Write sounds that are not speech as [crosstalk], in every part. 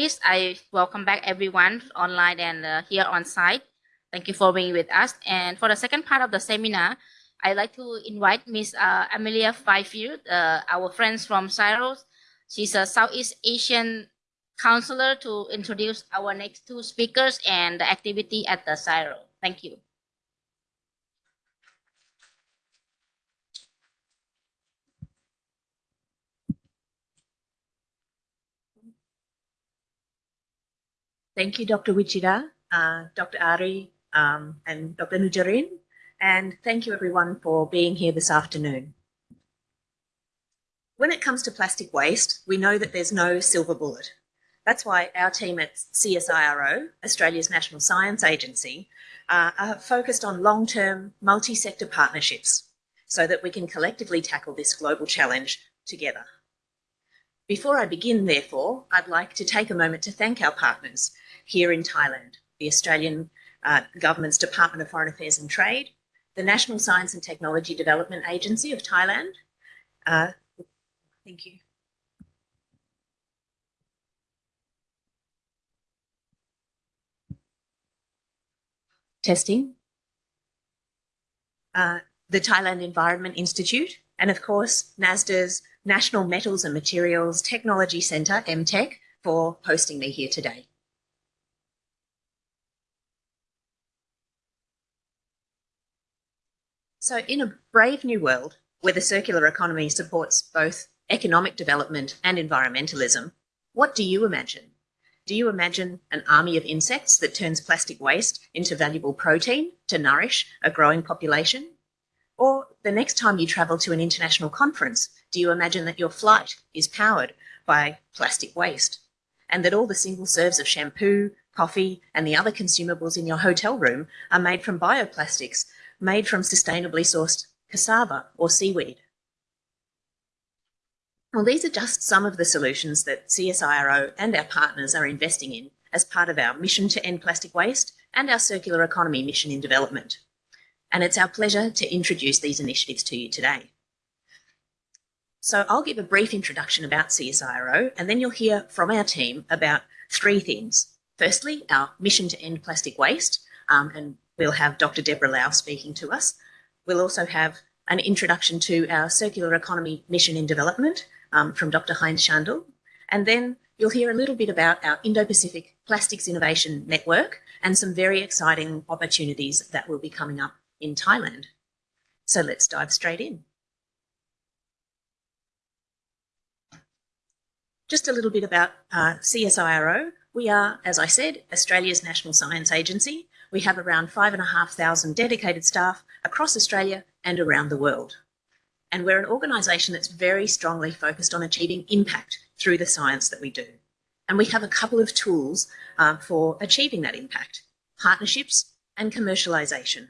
this, I welcome back everyone online and uh, here on site. Thank you for being with us. And for the second part of the seminar, I'd like to invite Ms. Uh, Amelia Fifield, uh, our friends from CSIRO. She's a Southeast Asian counselor to introduce our next two speakers and the activity at the CSIRO. Thank you. Thank you, Dr. Wichita, uh, Dr. Ari, um, and Dr. Nujarin. And thank you everyone for being here this afternoon. When it comes to plastic waste, we know that there's no silver bullet. That's why our team at CSIRO, Australia's National Science Agency, uh, are focused on long-term multi-sector partnerships so that we can collectively tackle this global challenge together. Before I begin, therefore, I'd like to take a moment to thank our partners here in Thailand, the Australian uh, Government's Department of Foreign Affairs and Trade, the National Science and Technology Development Agency of Thailand. Uh, thank you. Testing. Uh, the Thailand Environment Institute, and of course, NSTDA's National Metals and Materials Technology Centre, MTEC, for hosting me here today. So in a brave new world where the circular economy supports both economic development and environmentalism, what do you imagine? Do you imagine an army of insects that turns plastic waste into valuable protein to nourish a growing population? Or the next time you travel to an international conference, do you imagine that your flight is powered by plastic waste and that all the single serves of shampoo, coffee and the other consumables in your hotel room are made from bioplastics made from sustainably sourced cassava or seaweed. Well, these are just some of the solutions that CSIRO and our partners are investing in as part of our mission to end plastic waste and our circular economy mission in development. And it's our pleasure to introduce these initiatives to you today. So I'll give a brief introduction about CSIRO and then you'll hear from our team about three things. Firstly, our mission to end plastic waste um, and We'll have Dr. Deborah Lau speaking to us. We'll also have an introduction to our circular economy mission in development um, from Dr. Heinz Schandl. And then you'll hear a little bit about our Indo-Pacific Plastics Innovation Network and some very exciting opportunities that will be coming up in Thailand. So let's dive straight in. Just a little bit about uh, CSIRO. We are, as I said, Australia's national science agency we have around 5,500 dedicated staff across Australia and around the world. And we're an organisation that's very strongly focused on achieving impact through the science that we do. And we have a couple of tools uh, for achieving that impact, partnerships and commercialisation.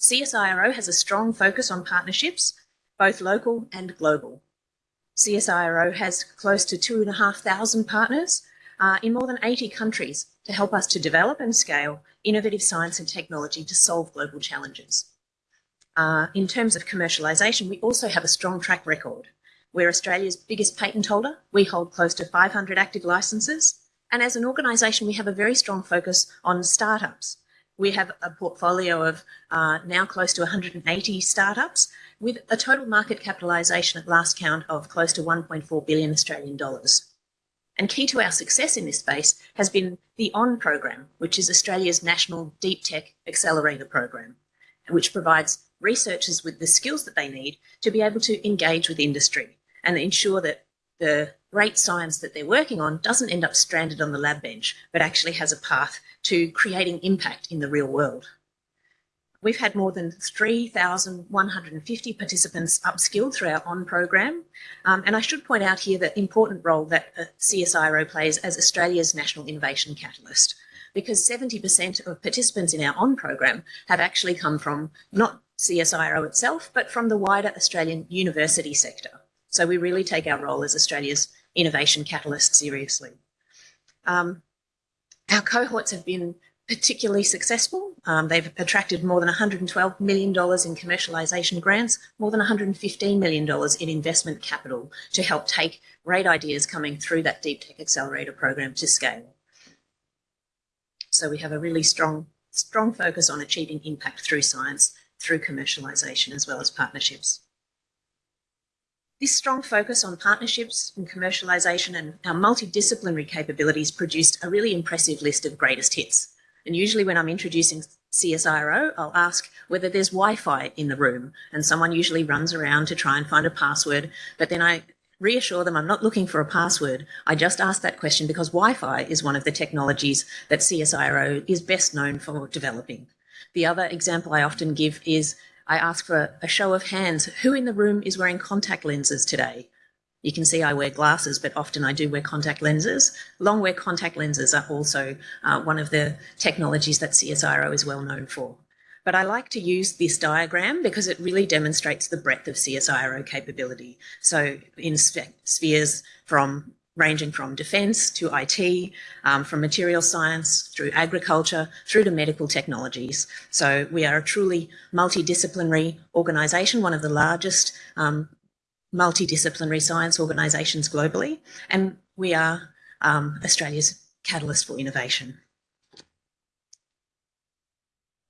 CSIRO has a strong focus on partnerships, both local and global. CSIRO has close to 2,500 partners uh, in more than 80 countries to help us to develop and scale innovative science and technology to solve global challenges. Uh, in terms of commercialisation, we also have a strong track record. We're Australia's biggest patent holder. We hold close to 500 active licenses. And as an organisation, we have a very strong focus on startups. We have a portfolio of uh, now close to 180 startups with a total market capitalisation at last count of close to 1.4 billion Australian dollars. And key to our success in this space has been the ON program, which is Australia's national deep tech accelerator program, which provides researchers with the skills that they need to be able to engage with industry and ensure that the great science that they're working on doesn't end up stranded on the lab bench, but actually has a path to creating impact in the real world. We've had more than 3,150 participants upskilled through our ON program. Um, and I should point out here the important role that CSIRO plays as Australia's national innovation catalyst, because 70% of participants in our ON program have actually come from not CSIRO itself, but from the wider Australian university sector. So we really take our role as Australia's innovation catalyst seriously. Um, our cohorts have been particularly successful. Um, they've attracted more than $112 million in commercialisation grants, more than $115 million in investment capital to help take great ideas coming through that Deep Tech Accelerator program to scale. So we have a really strong, strong focus on achieving impact through science, through commercialisation as well as partnerships. This strong focus on partnerships and commercialisation and our multidisciplinary capabilities produced a really impressive list of greatest hits. And usually when I'm introducing CSIRO, I'll ask whether there's Wi-Fi in the room and someone usually runs around to try and find a password, but then I reassure them I'm not looking for a password. I just ask that question because Wi-Fi is one of the technologies that CSIRO is best known for developing. The other example I often give is I ask for a show of hands. Who in the room is wearing contact lenses today? You can see I wear glasses, but often I do wear contact lenses. Long wear contact lenses are also uh, one of the technologies that CSIRO is well known for. But I like to use this diagram because it really demonstrates the breadth of CSIRO capability. So in spheres from ranging from defence to IT, um, from material science through agriculture through to medical technologies. So we are a truly multidisciplinary organisation, one of the largest um, multidisciplinary science organisations globally, and we are um, Australia's catalyst for innovation.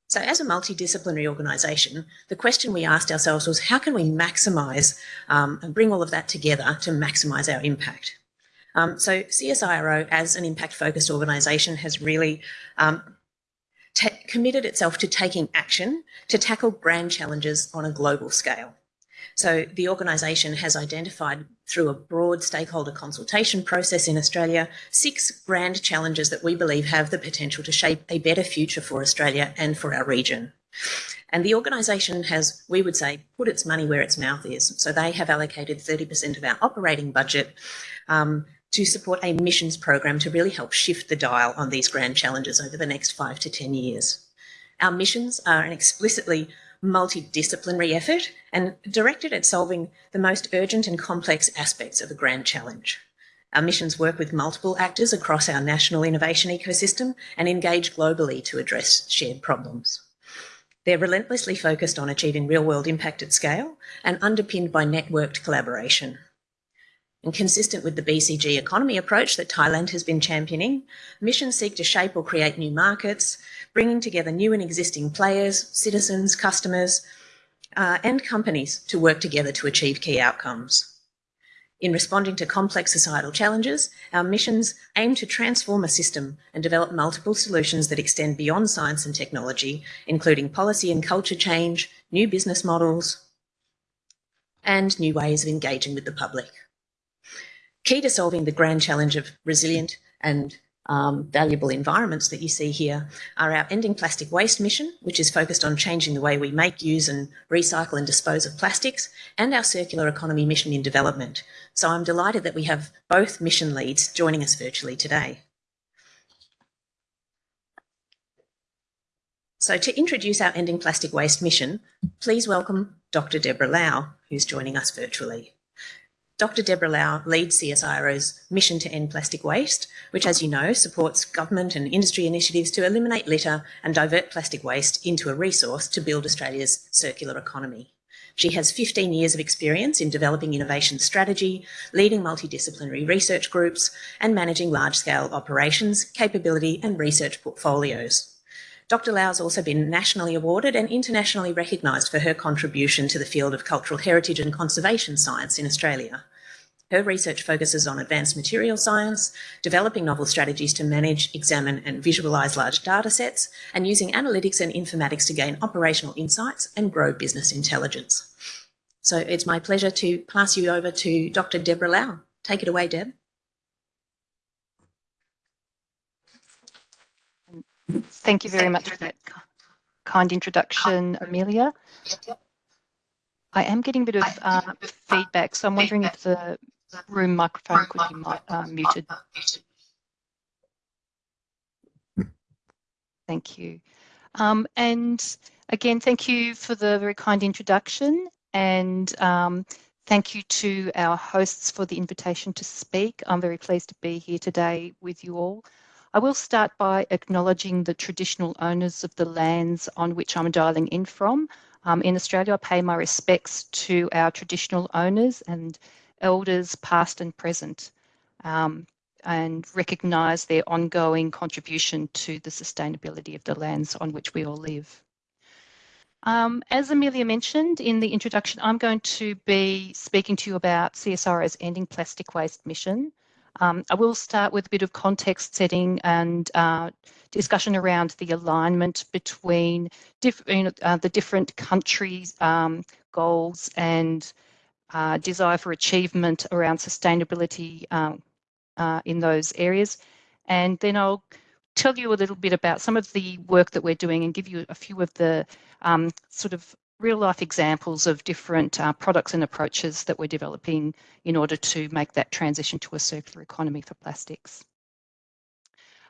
So as a multidisciplinary organisation, the question we asked ourselves was how can we maximise um, and bring all of that together to maximise our impact? Um, so CSIRO, as an impact-focused organisation, has really um, committed itself to taking action to tackle grand challenges on a global scale. So the organisation has identified through a broad stakeholder consultation process in Australia, six grand challenges that we believe have the potential to shape a better future for Australia and for our region. And the organisation has, we would say, put its money where its mouth is. So they have allocated 30% of our operating budget um, to support a missions program to really help shift the dial on these grand challenges over the next five to 10 years. Our missions are an explicitly multidisciplinary effort and directed at solving the most urgent and complex aspects of a grand challenge. Our missions work with multiple actors across our national innovation ecosystem and engage globally to address shared problems. They're relentlessly focused on achieving real-world impact at scale and underpinned by networked collaboration. And consistent with the BCG economy approach that Thailand has been championing, missions seek to shape or create new markets, bringing together new and existing players, citizens, customers, uh, and companies to work together to achieve key outcomes. In responding to complex societal challenges, our missions aim to transform a system and develop multiple solutions that extend beyond science and technology, including policy and culture change, new business models, and new ways of engaging with the public. Key to solving the grand challenge of resilient and um, valuable environments that you see here are our Ending Plastic Waste mission, which is focused on changing the way we make, use and recycle and dispose of plastics, and our Circular Economy mission in development. So I'm delighted that we have both mission leads joining us virtually today. So to introduce our Ending Plastic Waste mission, please welcome Dr Deborah Lau, who's joining us virtually. Dr. Deborah Lau leads CSIRO's mission to end plastic waste, which, as you know, supports government and industry initiatives to eliminate litter and divert plastic waste into a resource to build Australia's circular economy. She has 15 years of experience in developing innovation strategy, leading multidisciplinary research groups, and managing large-scale operations, capability and research portfolios. Dr. Lau has also been nationally awarded and internationally recognised for her contribution to the field of cultural heritage and conservation science in Australia. Her research focuses on advanced material science, developing novel strategies to manage, examine and visualise large data sets, and using analytics and informatics to gain operational insights and grow business intelligence. So it's my pleasure to pass you over to Dr. Deborah Lau. Take it away, Deb. Thank you very much for that kind introduction, Amelia. I am getting a bit of uh, feedback, so I'm wondering if the room microphone could be uh, muted. Thank you. Um, and again, thank you for the very kind introduction and um, thank you to our hosts for the invitation to speak. I'm very pleased to be here today with you all. I will start by acknowledging the traditional owners of the lands on which I'm dialing in from. Um, in Australia, I pay my respects to our traditional owners and elders past and present um, and recognise their ongoing contribution to the sustainability of the lands on which we all live. Um, as Amelia mentioned in the introduction, I'm going to be speaking to you about CSIRO's Ending Plastic Waste mission. Um, I will start with a bit of context setting and uh, discussion around the alignment between diff you know, uh, the different countries' um, goals and uh, desire for achievement around sustainability um, uh, in those areas. And then I'll tell you a little bit about some of the work that we're doing and give you a few of the um, sort of real life examples of different uh, products and approaches that we're developing in order to make that transition to a circular economy for plastics.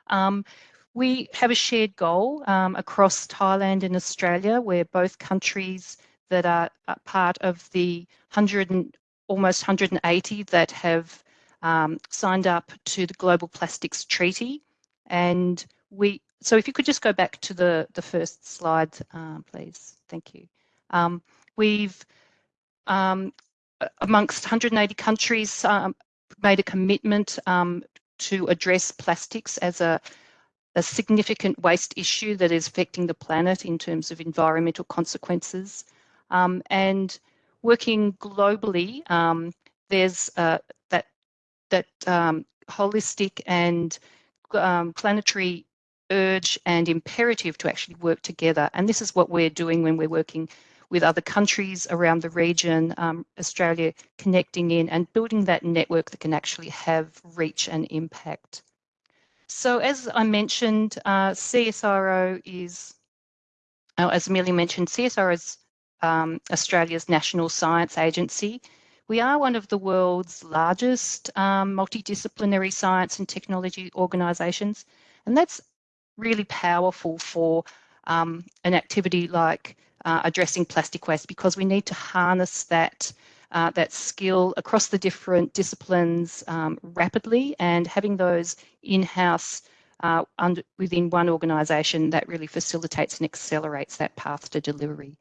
Um, we have a shared goal um, across Thailand and Australia where both countries that are part of the 100 and, almost 180 that have um, signed up to the Global Plastics Treaty. And we, so if you could just go back to the, the first slide, uh, please. Thank you. Um, we've, um, amongst 180 countries, um, made a commitment um, to address plastics as a, a significant waste issue that is affecting the planet in terms of environmental consequences. Um, and working globally, um, there's uh, that that um, holistic and um, planetary urge and imperative to actually work together. And this is what we're doing when we're working with other countries around the region, um, Australia connecting in and building that network that can actually have reach and impact. So as I mentioned, uh, CSIRO is, uh, as Amelia mentioned, CSIRO is um, Australia's national science agency. We are one of the world's largest um, multidisciplinary science and technology organisations, and that's really powerful for um, an activity like uh, addressing plastic waste because we need to harness that uh, that skill across the different disciplines um, rapidly and having those in-house uh, within one organisation that really facilitates and accelerates that path to delivery.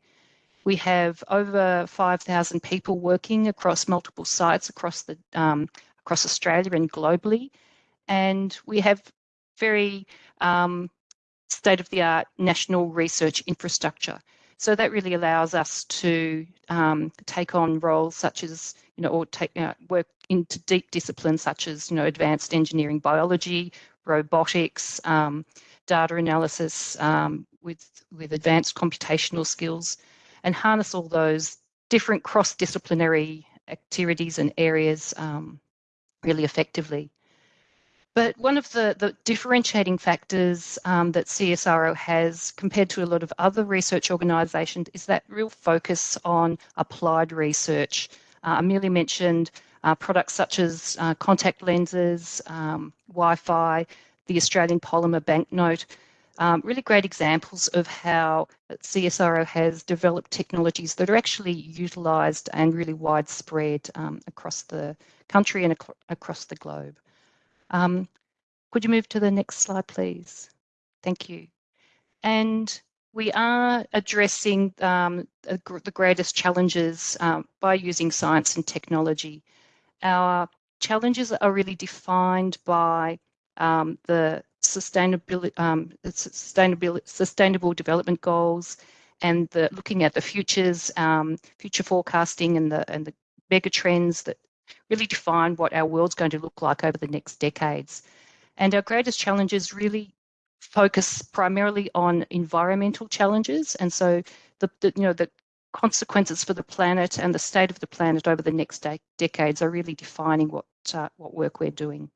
We have over 5,000 people working across multiple sites across the um, across Australia and globally, and we have very um, state-of-the-art national research infrastructure. So that really allows us to um, take on roles such as, you know, or take uh, work into deep disciplines such as, you know, advanced engineering, biology, robotics, um, data analysis um, with with advanced computational skills, and harness all those different cross-disciplinary activities and areas um, really effectively. But one of the, the differentiating factors um, that CSIRO has compared to a lot of other research organisations is that real focus on applied research. Uh, Amelia mentioned uh, products such as uh, contact lenses, um, Wi-Fi, the Australian polymer banknote, um, really great examples of how CSIRO has developed technologies that are actually utilised and really widespread um, across the country and ac across the globe. Um, could you move to the next slide, please? Thank you. And we are addressing um, the greatest challenges um, by using science and technology. Our challenges are really defined by um, the sustainability, um, sustainability, sustainable development goals, and the looking at the futures, um, future forecasting, and the and the mega trends that really define what our world's going to look like over the next decades. And our greatest challenges really focus primarily on environmental challenges, and so the, the you know the consequences for the planet and the state of the planet over the next de decades are really defining what uh, what work we're doing.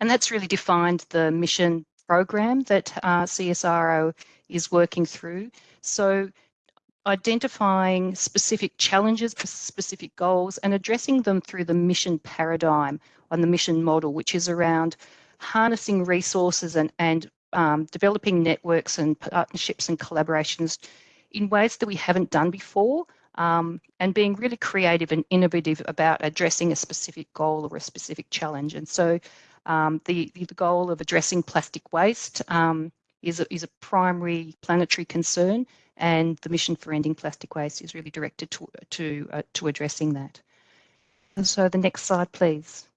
And that's really defined the mission program that uh, CSIRO is working through. So identifying specific challenges specific goals and addressing them through the mission paradigm on the mission model, which is around harnessing resources and, and um, developing networks and partnerships and collaborations in ways that we haven't done before um, and being really creative and innovative about addressing a specific goal or a specific challenge. And so Um, the, the goal of addressing plastic waste um, is, a, is a primary planetary concern and the mission for ending plastic waste is really directed to, to, uh, to addressing that. And so the next slide, please.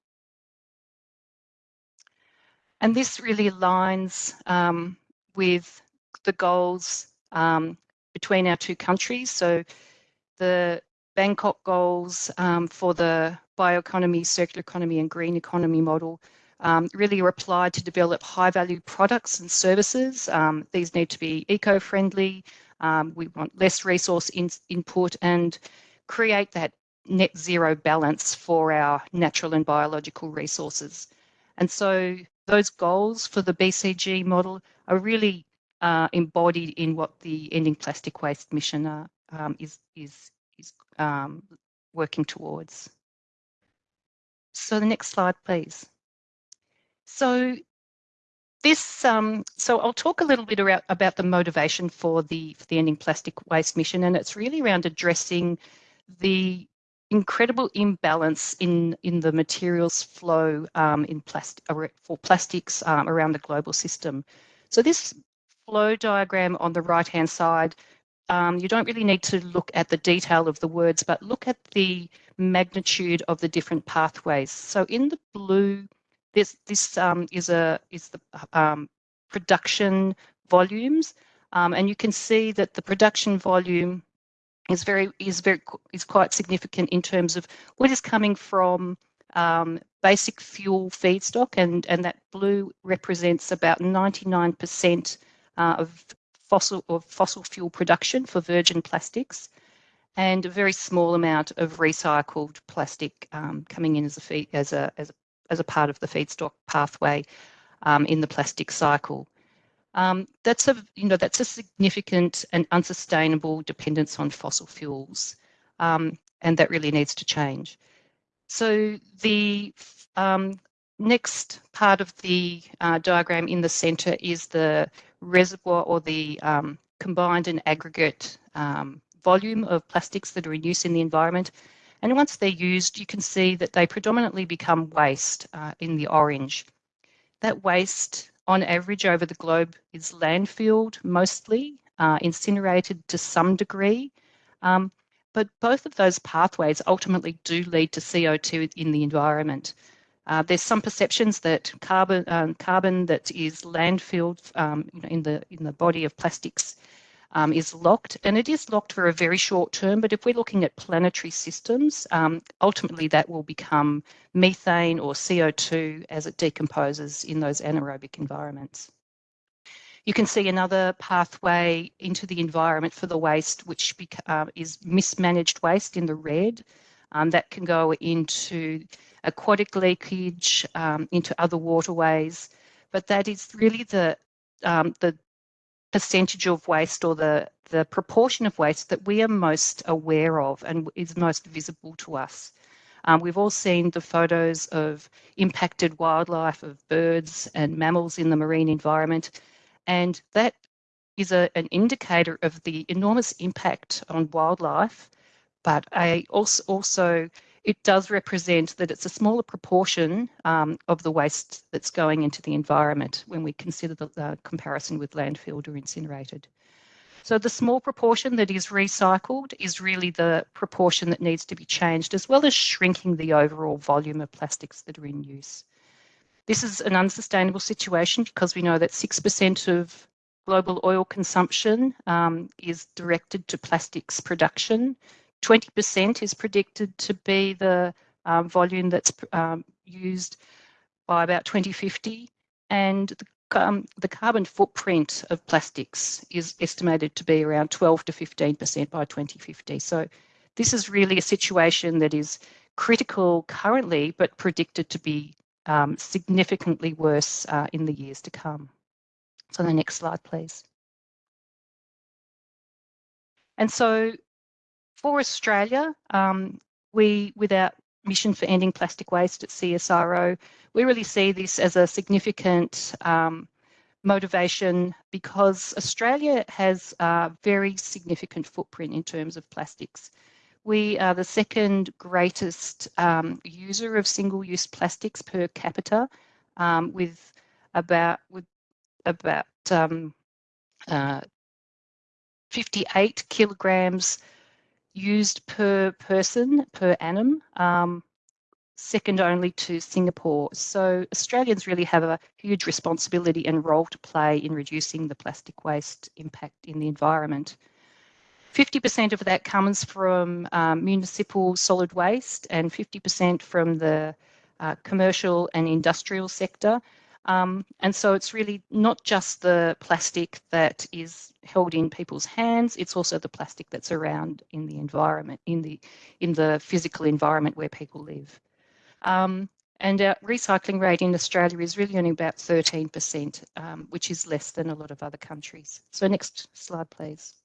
And this really aligns um, with the goals um, between our two countries. So the Bangkok goals um, for the bioeconomy, circular economy and green economy model um, really are applied to develop high value products and services. Um, these need to be eco-friendly. Um, we want less resource in input and create that net zero balance for our natural and biological resources. And so those goals for the BCG model are really uh, embodied in what the Ending Plastic Waste mission uh, um, is, is, is um, working towards. So the next slide, please. So this, um, so I'll talk a little bit about, about the motivation for the, for the Ending Plastic Waste mission, and it's really around addressing the incredible imbalance in in the materials flow um, in plastic for plastics um, around the global system. So this flow diagram on the right hand side, um, you don't really need to look at the detail of the words, but look at the magnitude of the different pathways. So in the blue, this this um, is a is the um, production volumes, um, and you can see that the production volume is very is very is quite significant in terms of what is coming from um, basic fuel feedstock, and and that blue represents about 99% uh, of fossil of fossil fuel production for virgin plastics, and a very small amount of recycled plastic um, coming in as a as a as a as a part of the feedstock pathway um, in the plastic cycle. Um, that's a you know that's a significant and unsustainable dependence on fossil fuels, um, and that really needs to change. So the um, next part of the uh, diagram in the centre is the reservoir or the um, combined and aggregate um, volume of plastics that are in use in the environment. And once they're used, you can see that they predominantly become waste uh, in the orange. That waste on average over the globe is landfilled mostly, uh, incinerated to some degree. Um, but both of those pathways ultimately do lead to CO2 in the environment. Uh, there's some perceptions that carbon um, carbon that is landfilled um, in the in the body of plastics um, is locked, and it is locked for a very short term. But if we're looking at planetary systems, um, ultimately that will become methane or CO2 as it decomposes in those anaerobic environments. You can see another pathway into the environment for the waste, which uh, is mismanaged waste in the red. Um, that can go into aquatic leakage, um, into other waterways, but that is really the um, the percentage of waste or the, the proportion of waste that we are most aware of and is most visible to us. Um, we've all seen the photos of impacted wildlife, of birds and mammals in the marine environment, and that is a, an indicator of the enormous impact on wildlife, but I also, also it does represent that it's a smaller proportion um, of the waste that's going into the environment when we consider the uh, comparison with landfilled or incinerated. So the small proportion that is recycled is really the proportion that needs to be changed, as well as shrinking the overall volume of plastics that are in use. This is an unsustainable situation because we know that 6% of global oil consumption um, is directed to plastics production. 20% is predicted to be the um, volume that's um, used by about 2050 and the, the, carbon footprint of plastics is estimated to be around 12 to 15% by 2050. So this is really a situation that is critical currently, but predicted to be um, significantly worse uh, in the years to come. So the next slide, please. And so for Australia, um, we, with our mission for ending plastic waste at CSIRO, we really see this as a significant um, motivation because Australia has a very significant footprint in terms of plastics. We are the second greatest um, user of single-use plastics per capita um, with about with about um, uh, 58 kilograms used per person per annum, um, second only to Singapore. So Australians really have a huge responsibility and role to play in reducing the plastic waste impact in the environment. 50% of that comes from um, municipal solid waste and 50% from the uh, commercial and industrial sector. Um, and so it's really not just the plastic that is held in people's hands, it's also the plastic that's around in the environment, in the, in the physical environment where people live. Um, and our recycling rate in Australia is really only about 13%, um, which is less than a lot of other countries. So next slide, please.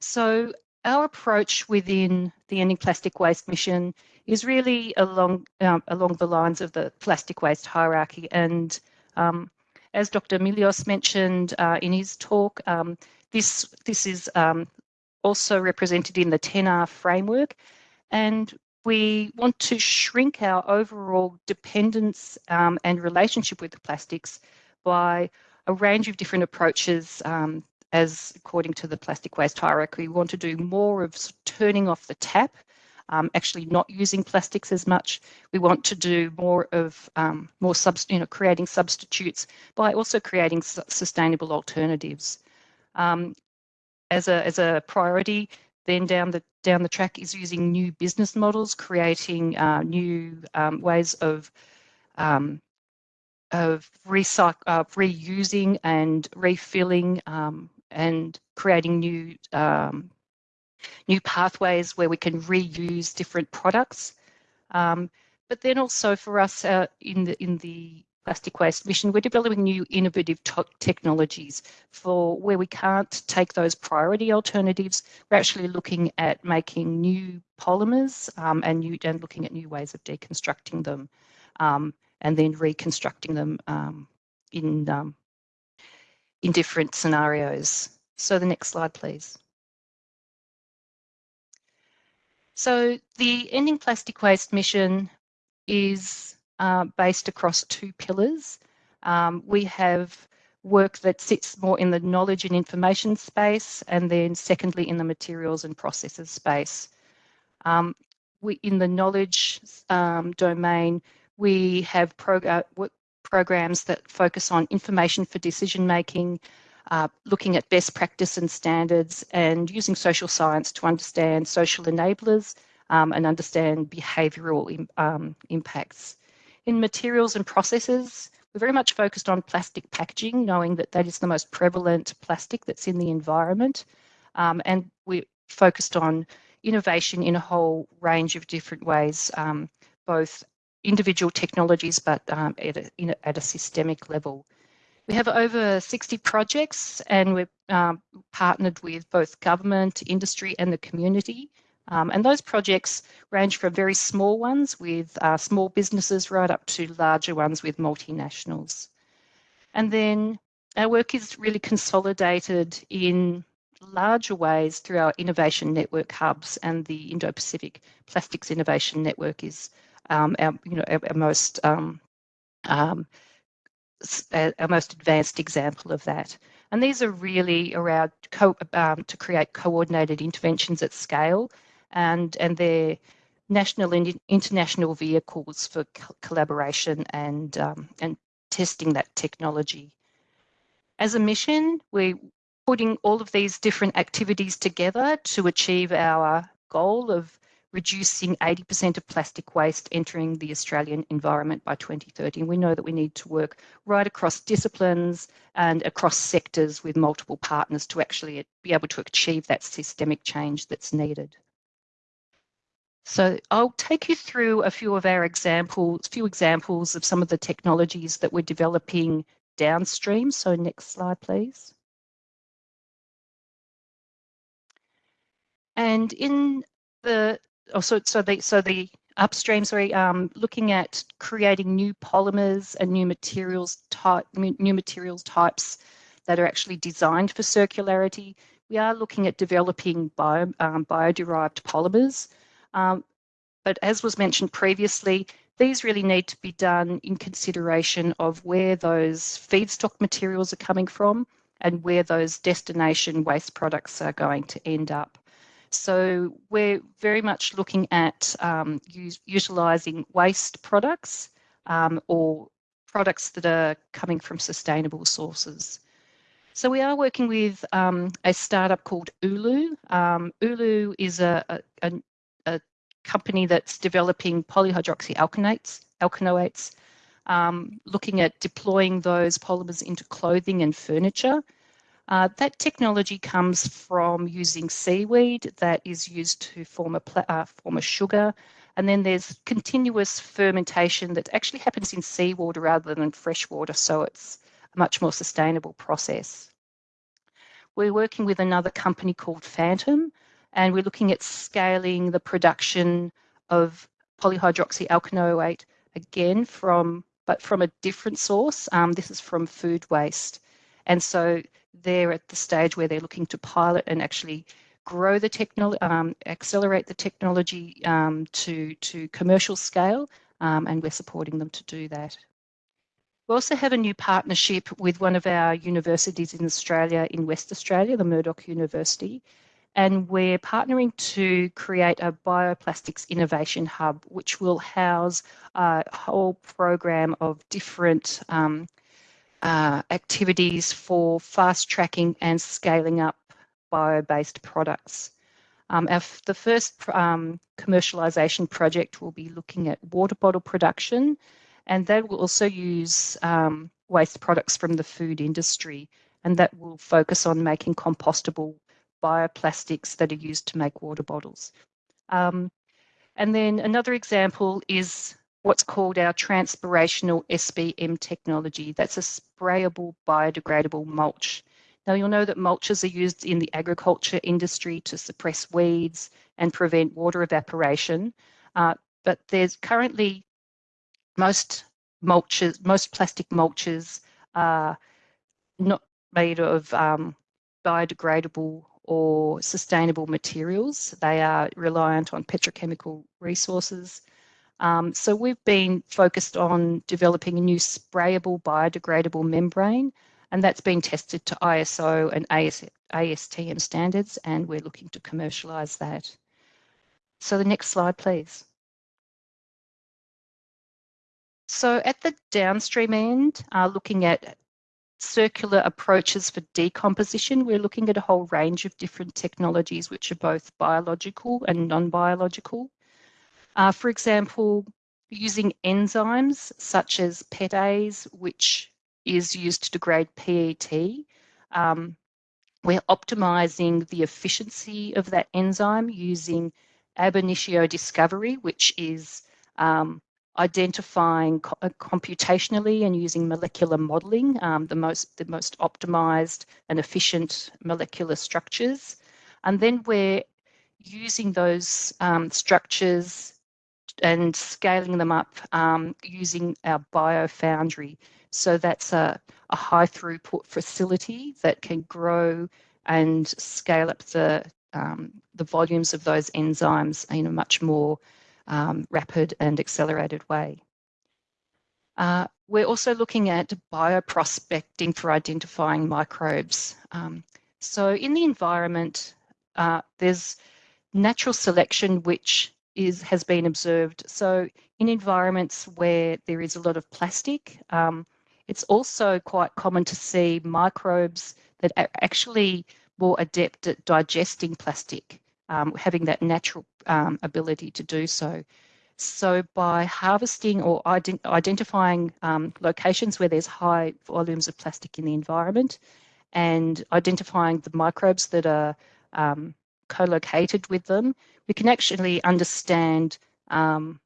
So our approach within the Ending Plastic Waste mission is really along um, along the lines of the plastic waste hierarchy. And um, as Dr. Milios mentioned uh, in his talk, um, this this is um, also represented in the 10R framework, and we want to shrink our overall dependence um, and relationship with the plastics by a range of different approaches um, as according to the plastic waste hierarchy, we want to do more of turning off the tap, um, actually not using plastics as much. We want to do more of um, more you know, creating substitutes by also creating su sustainable alternatives. Um, as a as a priority, then down the down the track is using new business models, creating uh, new um, ways of um, of recycle, uh, reusing and refilling um, and creating new um, new pathways where we can reuse different products. Um, but then also for us uh, in the in the plastic waste mission, we're developing new innovative technologies for where we can't take those priority alternatives. We're actually looking at making new polymers um, and new and looking at new ways of deconstructing them um, and then reconstructing them um, in um, in different scenarios. So the next slide, please. So the Ending Plastic Waste mission is uh, based across two pillars. Um, we have work that sits more in the knowledge and information space, and then secondly in the materials and processes space. Um, we, in the knowledge um, domain, we have prog programs that focus on information for decision making, uh, looking at best practice and standards, and using social science to understand social enablers um, and understand behavioural um, impacts. In materials and processes, we're very much focused on plastic packaging, knowing that that is the most prevalent plastic that's in the environment. Um, and we're focused on innovation in a whole range of different ways, um, both individual technologies, but um, at, a, at a systemic level. We have over 60 projects and we're um, partnered with both government, industry and the community. Um, and those projects range from very small ones with uh, small businesses right up to larger ones with multinationals. And then our work is really consolidated in larger ways through our innovation network hubs and the Indo-Pacific Plastics Innovation Network is um, our, you know, our, our most um, um, our most advanced example of that. And these are really around um, to create coordinated interventions at scale, and and they're national and international vehicles for co collaboration and um, and testing that technology. As a mission, we're putting all of these different activities together to achieve our goal of reducing 80% of plastic waste entering the Australian environment by 2030. And we know that we need to work right across disciplines and across sectors with multiple partners to actually be able to achieve that systemic change that's needed. So I'll take you through a few of our examples, few examples of some of the technologies that we're developing downstream. So next slide, please. And in the oh, so so the so the upstream, sorry, um, looking at creating new polymers and new materials type, new materials types that are actually designed for circularity. We are looking at developing bio, um, bio-derived polymers, um, but as was mentioned previously, these really need to be done in consideration of where those feedstock materials are coming from and where those destination waste products are going to end up. So we're very much looking at um, utilising waste products um, or products that are coming from sustainable sources. So we are working with um, a startup called Uluu. Um, Uluu is a, a, a, company that's developing polyhydroxyalkanoates, alkanoates, um, looking at deploying those polymers into clothing and furniture. Uh, that technology comes from using seaweed that is used to form a, uh, form a sugar. And then there's continuous fermentation that actually happens in seawater rather than fresh water. So it's a much more sustainable process. We're working with another company called Phantom, and we're looking at scaling the production of polyhydroxyalkanoate again from but from a different source. Um, this is from food waste. And so they're at the stage where they're looking to pilot and actually grow the technology, um, accelerate the technology um, to, to commercial scale, um, and we're supporting them to do that. We also have a new partnership with one of our universities in Australia, in West Australia, the Murdoch University, and we're partnering to create a bioplastics innovation hub, which will house a whole program of different um, uh, activities for fast tracking and scaling up bio-based products. Um, the first um, commercialisation project will be looking at water bottle production and that will also use um, waste products from the food industry and that will focus on making compostable bioplastics that are used to make water bottles. Um, and then another example is what's called our transpirational SBM technology. That's a sprayable biodegradable mulch. Now you'll know that mulches are used in the agriculture industry to suppress weeds and prevent water evaporation. Uh, but there's currently most mulches, most plastic mulches are not made of um, biodegradable or sustainable materials. They are reliant on petrochemical resources. Um, so we've been focused on developing a new sprayable biodegradable membrane and that's been tested to ISO and AS, ASTM standards and we're looking to commercialise that. So the next slide, please. So at the downstream end, uh, looking at circular approaches for decomposition, we're looking at a whole range of different technologies which are both biological and non-biological. Uh, for example, using enzymes such as PETase, which is used to degrade PET. Um, we're optimizing the efficiency of that enzyme using ab initio discovery, which is um, identifying co uh, computationally and using molecular modeling um, the most the most optimized and efficient molecular structures. And then we're using those um, structures and scaling them up um, using our biofoundry. So that's a, a high throughput facility that can grow and scale up the um, the volumes of those enzymes in a much more um, rapid and accelerated way. Uh, we're also looking at bioprospecting for identifying microbes. Um, so in the environment, uh, there's natural selection which is has been observed. So in environments where there is a lot of plastic, um, it's also quite common to see microbes that are actually more adept at digesting plastic um, having that natural um, ability to do so. So by harvesting or ident identifying um, locations where there's high volumes of plastic in the environment and identifying the microbes that are um, co-located with them, we can actually understand um,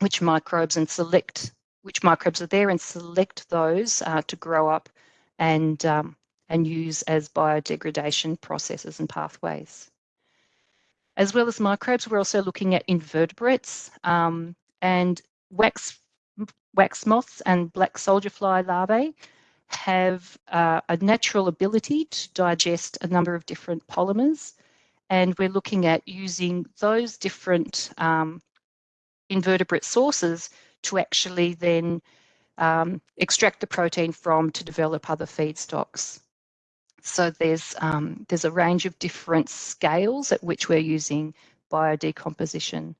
which microbes and select which microbes are there and select those uh, to grow up and um, and use as biodegradation processes and pathways. As well as microbes, we're also looking at invertebrates um, and wax, wax moths and black soldier fly larvae have uh, a natural ability to digest a number of different polymers. And we're looking at using those different um, invertebrate sources to actually then um, extract the protein from to develop other feedstocks. So there's um, there's a range of different scales at which we're using biodecomposition.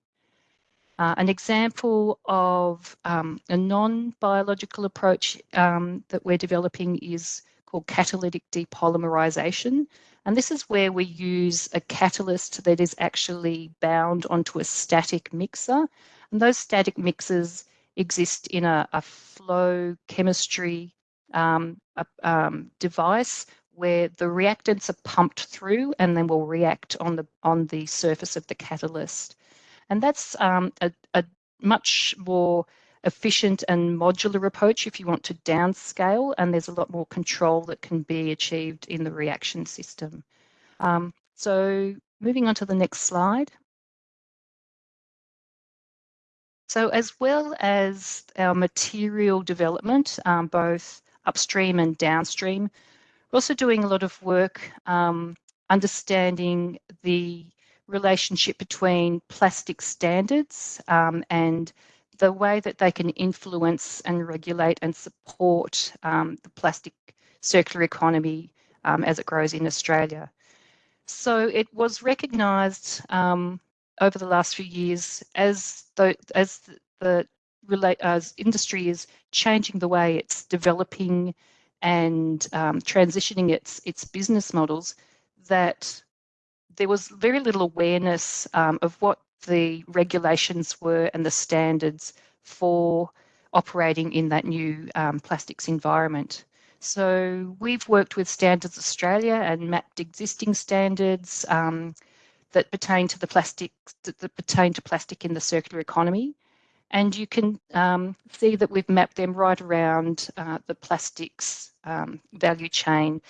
Uh, an example of um, a non-biological approach um, that we're developing is called catalytic depolymerization. And this is where we use a catalyst that is actually bound onto a static mixer. And those static mixers exist in a, a flow chemistry um, a, um, device where the reactants are pumped through and then will react on the on the surface of the catalyst. And that's um, a, a much more efficient and modular approach if you want to downscale, and there's a lot more control that can be achieved in the reaction system. Um, so moving on to the next slide. So as well as our material development, um, both upstream and downstream, we're also doing a lot of work um, understanding the relationship between plastic standards um, and the way that they can influence and regulate and support um, the plastic circular economy um, as it grows in Australia. So it was recognised um, over the last few years as the as the, the relate as industry is changing the way it's developing and um, transitioning its its business models that there was very little awareness um, of what the regulations were and the standards for operating in that new um, plastics environment. So we've worked with Standards Australia and mapped existing standards um, that pertain to the plastic that, that, pertain to plastic in the circular economy. And you can um, see that we've mapped them right around uh, the plastics um, value chain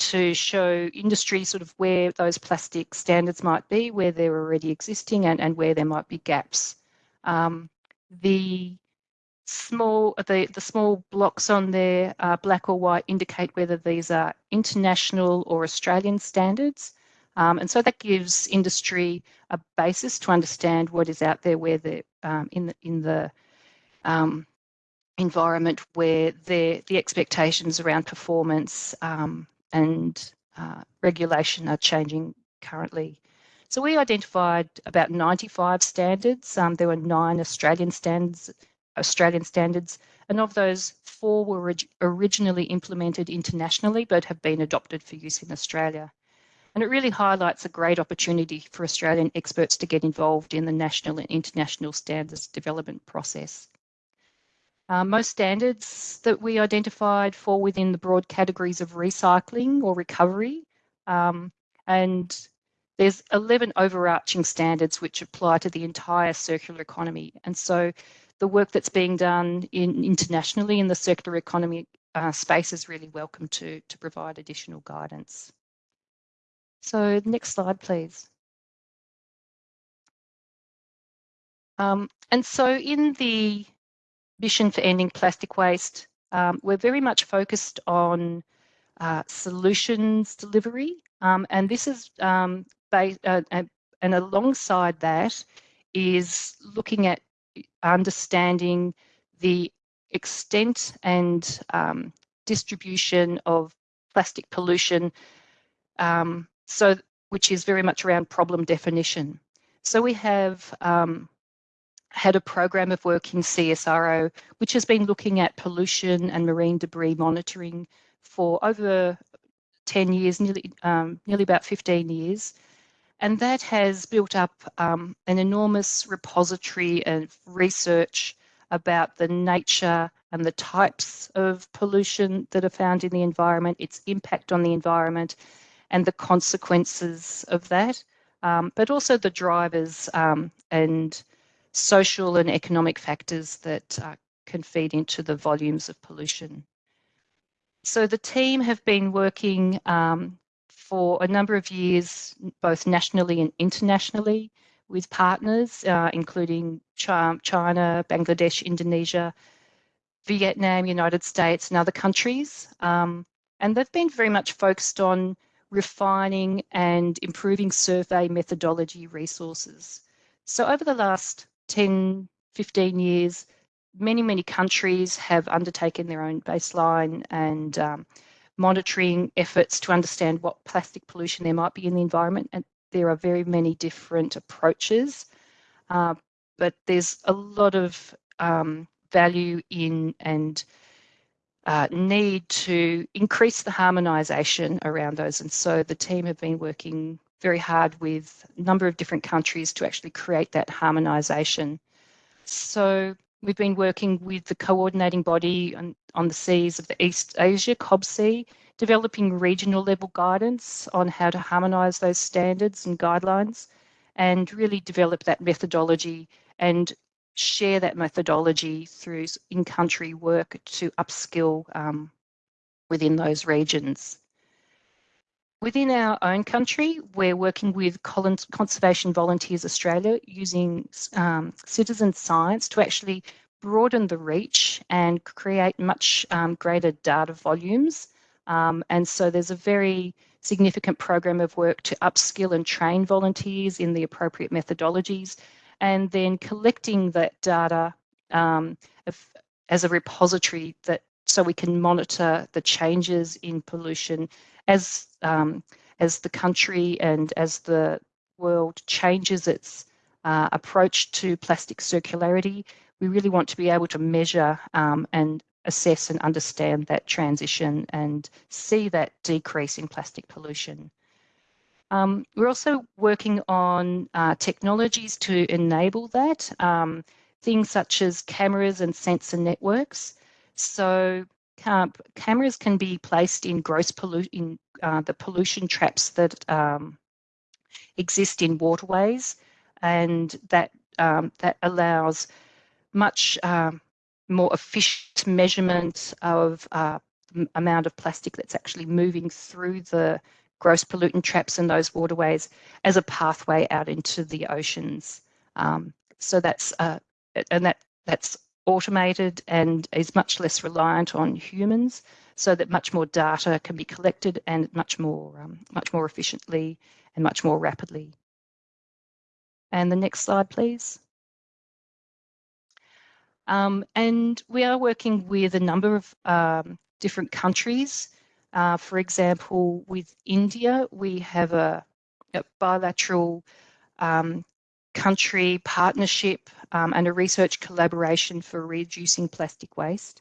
to show industry sort of where those plastic standards might be, where they're already existing and, and where there might be gaps. Um, the small the, the small blocks on there, uh, black or white, indicate whether these are international or Australian standards. Um, and so that gives industry a basis to understand what is out there where the um, in the in the um, environment where the the expectations around performance um, and uh, regulation are changing currently. So we identified about 95 standards. Um, there were nine Australian standards, Australian standards, and of those, four were orig originally implemented internationally but have been adopted for use in Australia. And it really highlights a great opportunity for Australian experts to get involved in the national and international standards development process. Uh, most standards that we identified fall within the broad categories of recycling or recovery. Um, and there's 11 overarching standards which apply to the entire circular economy. And so the work that's being done in, internationally in the circular economy uh, space is really welcome to, to provide additional guidance. So next slide, please. Um, and so in the mission for ending plastic waste, um, we're very much focused on uh, solutions delivery. Um, and this is um, based, uh, and alongside that is looking at understanding the extent and um, distribution of plastic pollution, um, so which is very much around problem definition. So we have um, had a program of work in CSIRO, which has been looking at pollution and marine debris monitoring for over 10 years, nearly, um, nearly about 15 years. And that has built up um, an enormous repository of research about the nature and the types of pollution that are found in the environment, its impact on the environment, and the consequences of that, um, but also the drivers um, and social and economic factors that uh, can feed into the volumes of pollution. So the team have been working um, for a number of years, both nationally and internationally, with partners, uh, including China, Bangladesh, Indonesia, Vietnam, United States, and other countries. Um, and they've been very much focused on refining and improving survey methodology resources. So over the last 10, 15 years, many, many countries have undertaken their own baseline and um, monitoring efforts to understand what plastic pollution there might be in the environment. And there are very many different approaches, uh, but there's a lot of um, value in and uh, need to increase the harmonisation around those. And so the team have been working very hard with a number of different countries to actually create that harmonisation. So we've been working with the coordinating body on, on the seas of the East Asia, COBSEA, developing regional level guidance on how to harmonise those standards and guidelines and really develop that methodology and share that methodology through in-country work to upskill um, within those regions. Within our own country, we're working with Conservation Volunteers Australia using um, citizen science to actually broaden the reach and create much um, greater data volumes. Um, and so there's a very significant program of work to upskill and train volunteers in the appropriate methodologies and then collecting that data um, as a repository that so we can monitor the changes in pollution as um, as the country and as the world changes its uh, approach to plastic circularity. We really want to be able to measure um, and assess and understand that transition and see that decrease in plastic pollution. Um, we're also working on uh, technologies to enable that, um, things such as cameras and sensor networks. So um, cameras can be placed in gross pollution, in uh, the pollution traps that um, exist in waterways, and that um, that allows much um, more efficient measurement of uh, amount of plastic that's actually moving through the gross pollutant traps in those waterways as a pathway out into the oceans. Um, so that's uh, and that that's automated and is much less reliant on humans, so that much more data can be collected and much more um, much more efficiently and much more rapidly. And the next slide, please. Um, and we are working with a number of um, different countries uh, for example, with India, we have a, a bilateral um, country partnership um, and a research collaboration for reducing plastic waste.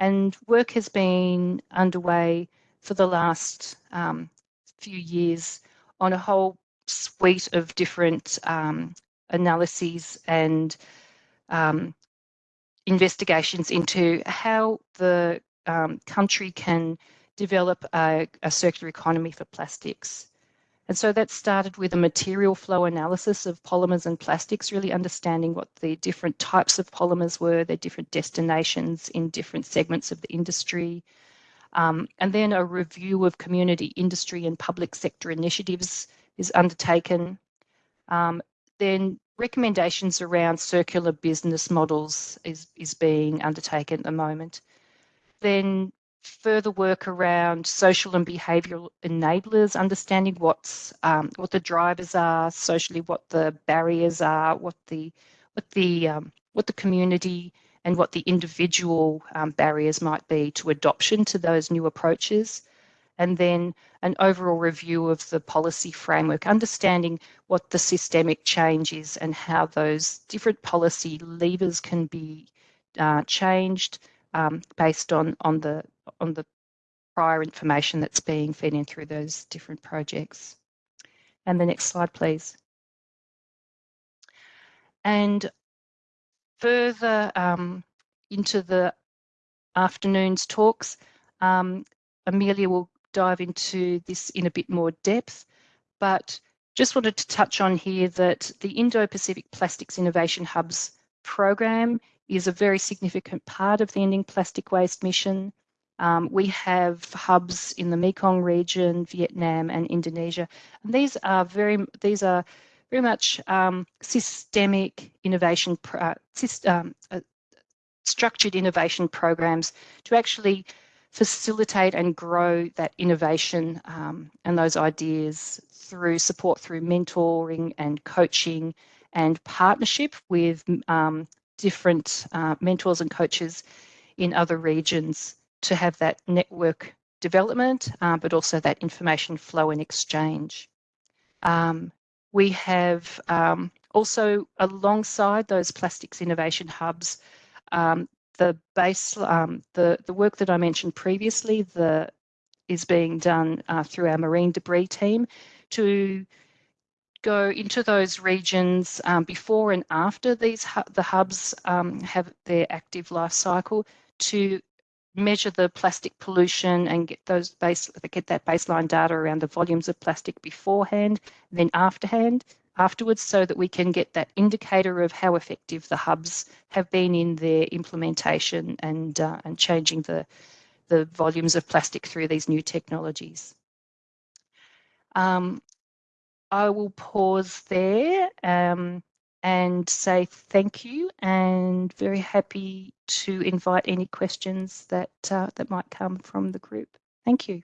And work has been underway for the last um, few years on a whole suite of different um, analyses and um, investigations into how the um, country can develop a, a circular economy for plastics. And so that started with a material flow analysis of polymers and plastics, really understanding what the different types of polymers were, their different destinations in different segments of the industry. Um, and then a review of community, industry, and public sector initiatives is undertaken. Um, then recommendations around circular business models is, is being undertaken at the moment. Then further work around social and behavioural enablers, understanding what's um, what the drivers are socially, what the barriers are, what the what the um, what the community and what the individual um, barriers might be to adoption to those new approaches. And then an overall review of the policy framework, understanding what the systemic change is and how those different policy levers can be uh, changed um, based on, on the on the prior information that's being fed in through those different projects. And the next slide, please. And further um, into the afternoon's talks, um, Amelia will dive into this in a bit more depth, but just wanted to touch on here that the Indo-Pacific Plastics Innovation Hubs program is a very significant part of the Ending Plastic Waste mission. Um, we have hubs in the Mekong region, Vietnam, and Indonesia. And these are very these are very much um, systemic innovation, uh, um, uh, structured innovation programs to actually facilitate and grow that innovation um, and those ideas through support through mentoring and coaching and partnership with um, different uh, mentors and coaches in other regions to have that network development, uh, but also that information flow and exchange. Um, we have um, also, alongside those plastics innovation hubs, um, the base, um, the the work that I mentioned previously, the is being done uh, through our marine debris team to go into those regions um, before and after these the hubs um, have their active life cycle to measure the plastic pollution and get those base get that baseline data around the volumes of plastic beforehand, then afterhand afterwards, so that we can get that indicator of how effective the hubs have been in their implementation and uh, and changing the the volumes of plastic through these new technologies. Um, I will pause there um, and say thank you and very happy to invite any questions that, uh, that might come from the group. Thank you.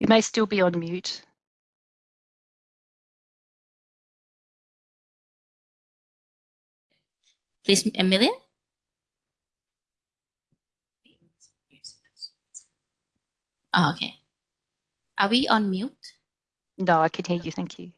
You may still be on mute. Please, Amelia. Oh, okay. Are we on mute? No, I can hear you. Thank you.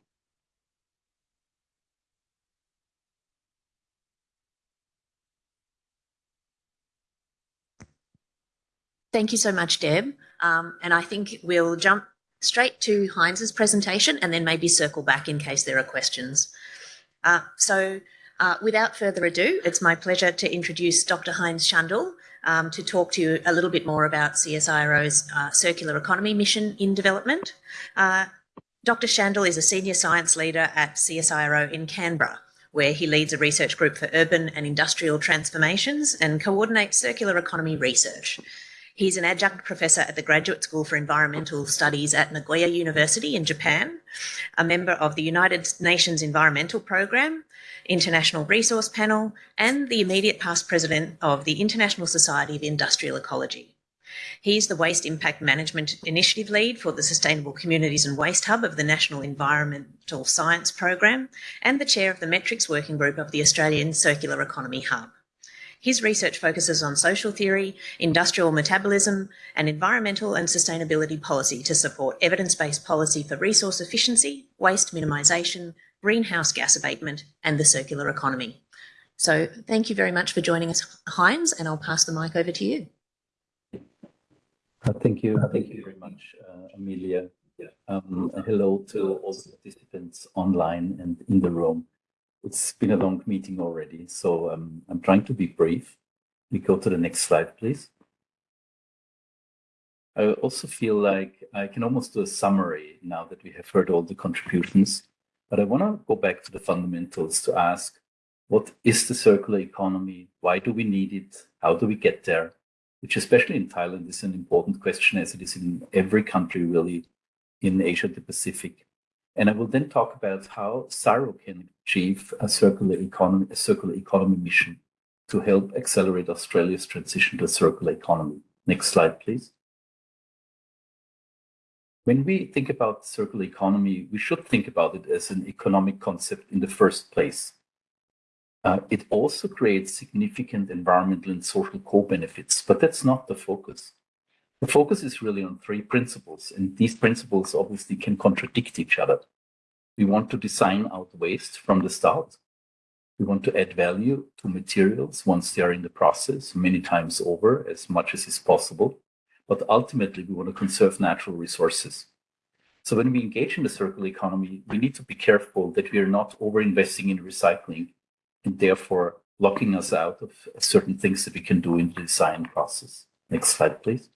Thank you so much, Deb. Um, and I think we'll jump straight to Heinz's presentation and then maybe circle back in case there are questions. Uh, so uh, without further ado, it's my pleasure to introduce Dr. Heinz Schandl um, to talk to you a little bit more about CSIRO's uh, circular economy mission in development. Uh, Dr. Schandl is a senior science leader at CSIRO in Canberra, where he leads a research group for urban and industrial transformations and coordinates circular economy research. He's an adjunct professor at the Graduate School for Environmental Studies at Nagoya University in Japan, a member of the United Nations Environmental Programme, International Resource Panel, and the immediate past president of the International Society of Industrial Ecology. He's the Waste Impact Management Initiative Lead for the Sustainable Communities and Waste Hub of the National Environmental Science Program and the Chair of the Metrics Working Group of the Australian Circular Economy Hub. His research focuses on social theory, industrial metabolism, and environmental and sustainability policy to support evidence-based policy for resource efficiency, waste minimisation, greenhouse gas abatement, and the circular economy. So thank you very much for joining us, Heinz, and I'll pass the mic over to you. Uh, thank you. Thank you very much, uh, Amelia. Um, hello to all the participants online and in the room. It's been a long meeting already, so um, I'm trying to be brief. We go to the next slide, please. I also feel like I can almost do a summary now that we have heard all the contributions, but I want to go back to the fundamentals to ask, what is the circular economy? Why do we need it? How do we get there? Which especially in Thailand is an important question as it is in every country really in Asia the Pacific. And I will then talk about how CSIRO can achieve a circular economy, a circular economy mission to help accelerate Australia's transition to a circular economy. Next slide, please. When we think about circular economy, we should think about it as an economic concept in the first place. Uh, it also creates significant environmental and social co-benefits, but that's not the focus. The focus is really on three principles, and these principles obviously can contradict each other. We want to design out waste from the start. We want to add value to materials once they are in the process, many times over, as much as is possible. But ultimately, we want to conserve natural resources. So when we engage in the circular economy, we need to be careful that we are not over-investing in recycling and therefore locking us out of certain things that we can do in the design process. Next slide, please.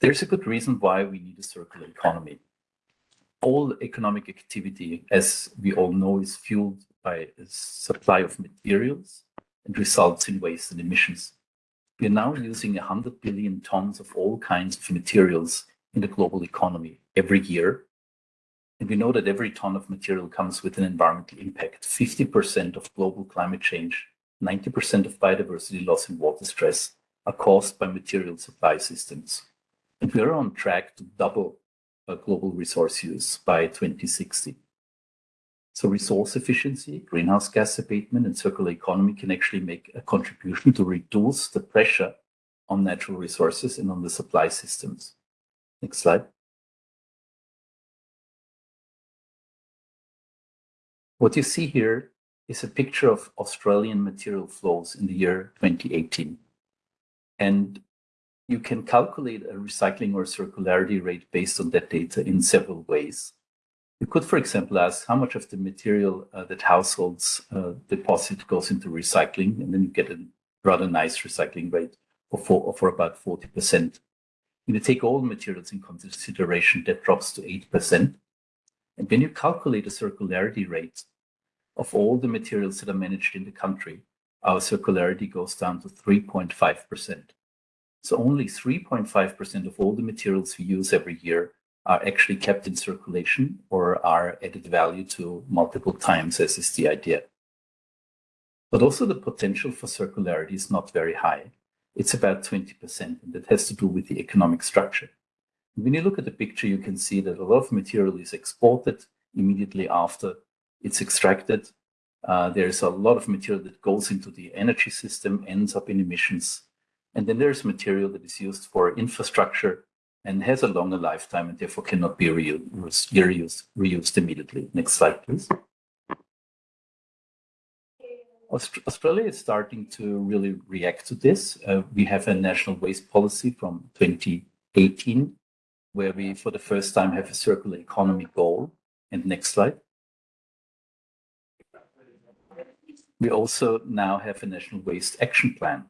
There's a good reason why we need a circular economy. All economic activity, as we all know, is fueled by a supply of materials and results in waste and emissions. We are now using 100 billion tons of all kinds of materials in the global economy every year. And we know that every ton of material comes with an environmental impact. 50% of global climate change, 90% of biodiversity loss and water stress are caused by material supply systems. And we are on track to double global resource use by 2060. So resource efficiency, greenhouse gas abatement, and circular economy can actually make a contribution to reduce the pressure on natural resources and on the supply systems. Next slide. What you see here is a picture of Australian material flows in the year 2018. And you can calculate a recycling or circularity rate based on that data in several ways. You could, for example, ask how much of the material uh, that households uh, deposit goes into recycling, and then you get a rather nice recycling rate of for, for about 40%. When you take all materials in consideration, that drops to 8%. And when you calculate a circularity rate of all the materials that are managed in the country, our circularity goes down to 3.5%. So only 3.5% of all the materials we use every year are actually kept in circulation or are added value to multiple times, as is the idea. But also the potential for circularity is not very high. It's about 20%, and that has to do with the economic structure. when you look at the picture, you can see that a lot of material is exported immediately after it's extracted. Uh, there's a lot of material that goes into the energy system, ends up in emissions, and then there's material that is used for infrastructure and has a longer lifetime and therefore cannot be reused, reused, reused immediately. Next slide, please. Australia is starting to really react to this. Uh, we have a national waste policy from 2018, where we, for the first time, have a circular economy goal. And next slide. We also now have a national waste action plan,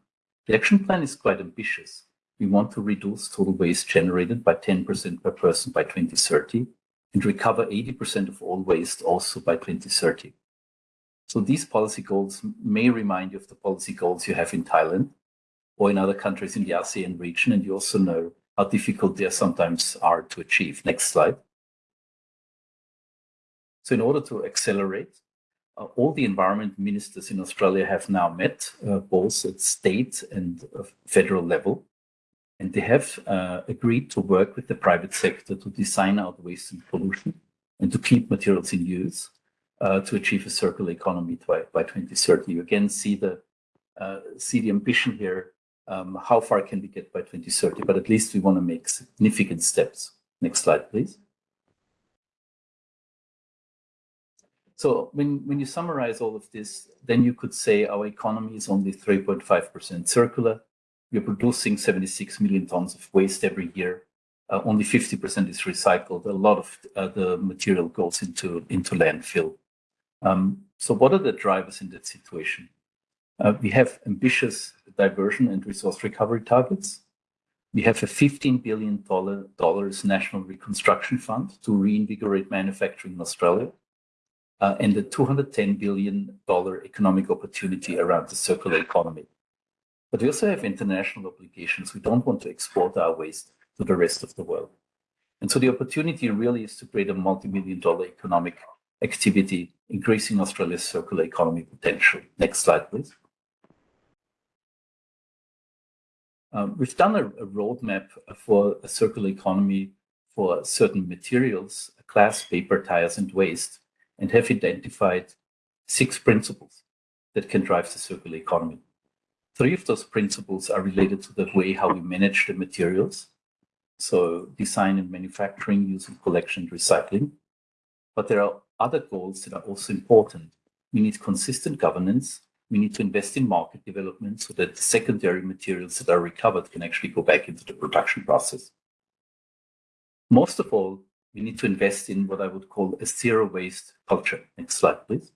the action plan is quite ambitious. We want to reduce total waste generated by 10% per person by 2030 and recover 80% of all waste also by 2030. So these policy goals may remind you of the policy goals you have in Thailand or in other countries in the ASEAN region, and you also know how difficult they sometimes are to achieve. Next slide. So in order to accelerate, uh, all the environment ministers in Australia have now met, uh, both at state and uh, federal level. And they have uh, agreed to work with the private sector to design out waste and pollution and to keep materials in use uh, to achieve a circular economy by, by 2030. You again see the, uh, see the ambition here. Um, how far can we get by 2030? But at least we want to make significant steps. Next slide, please. So when, when you summarize all of this, then you could say our economy is only 3.5% circular. We're producing 76 million tons of waste every year. Uh, only 50% is recycled. A lot of uh, the material goes into, into landfill. Um, so what are the drivers in that situation? Uh, we have ambitious diversion and resource recovery targets. We have a $15 billion national reconstruction fund to reinvigorate manufacturing in Australia uh, and a $210 billion economic opportunity around the circular economy. But we also have international obligations. We don't want to export our waste to the rest of the world. And so the opportunity really is to create a multi-million dollar economic activity, increasing Australia's circular economy potential. Next slide, please. Um, we've done a, a, roadmap for a circular economy for certain materials, glass, paper, tires, and waste and have identified six principles that can drive the circular economy. Three of those principles are related to the way how we manage the materials. So design and manufacturing, use and collection recycling. But there are other goals that are also important. We need consistent governance. We need to invest in market development so that the secondary materials that are recovered can actually go back into the production process. Most of all, we need to invest in what I would call a zero waste culture. Next slide, please.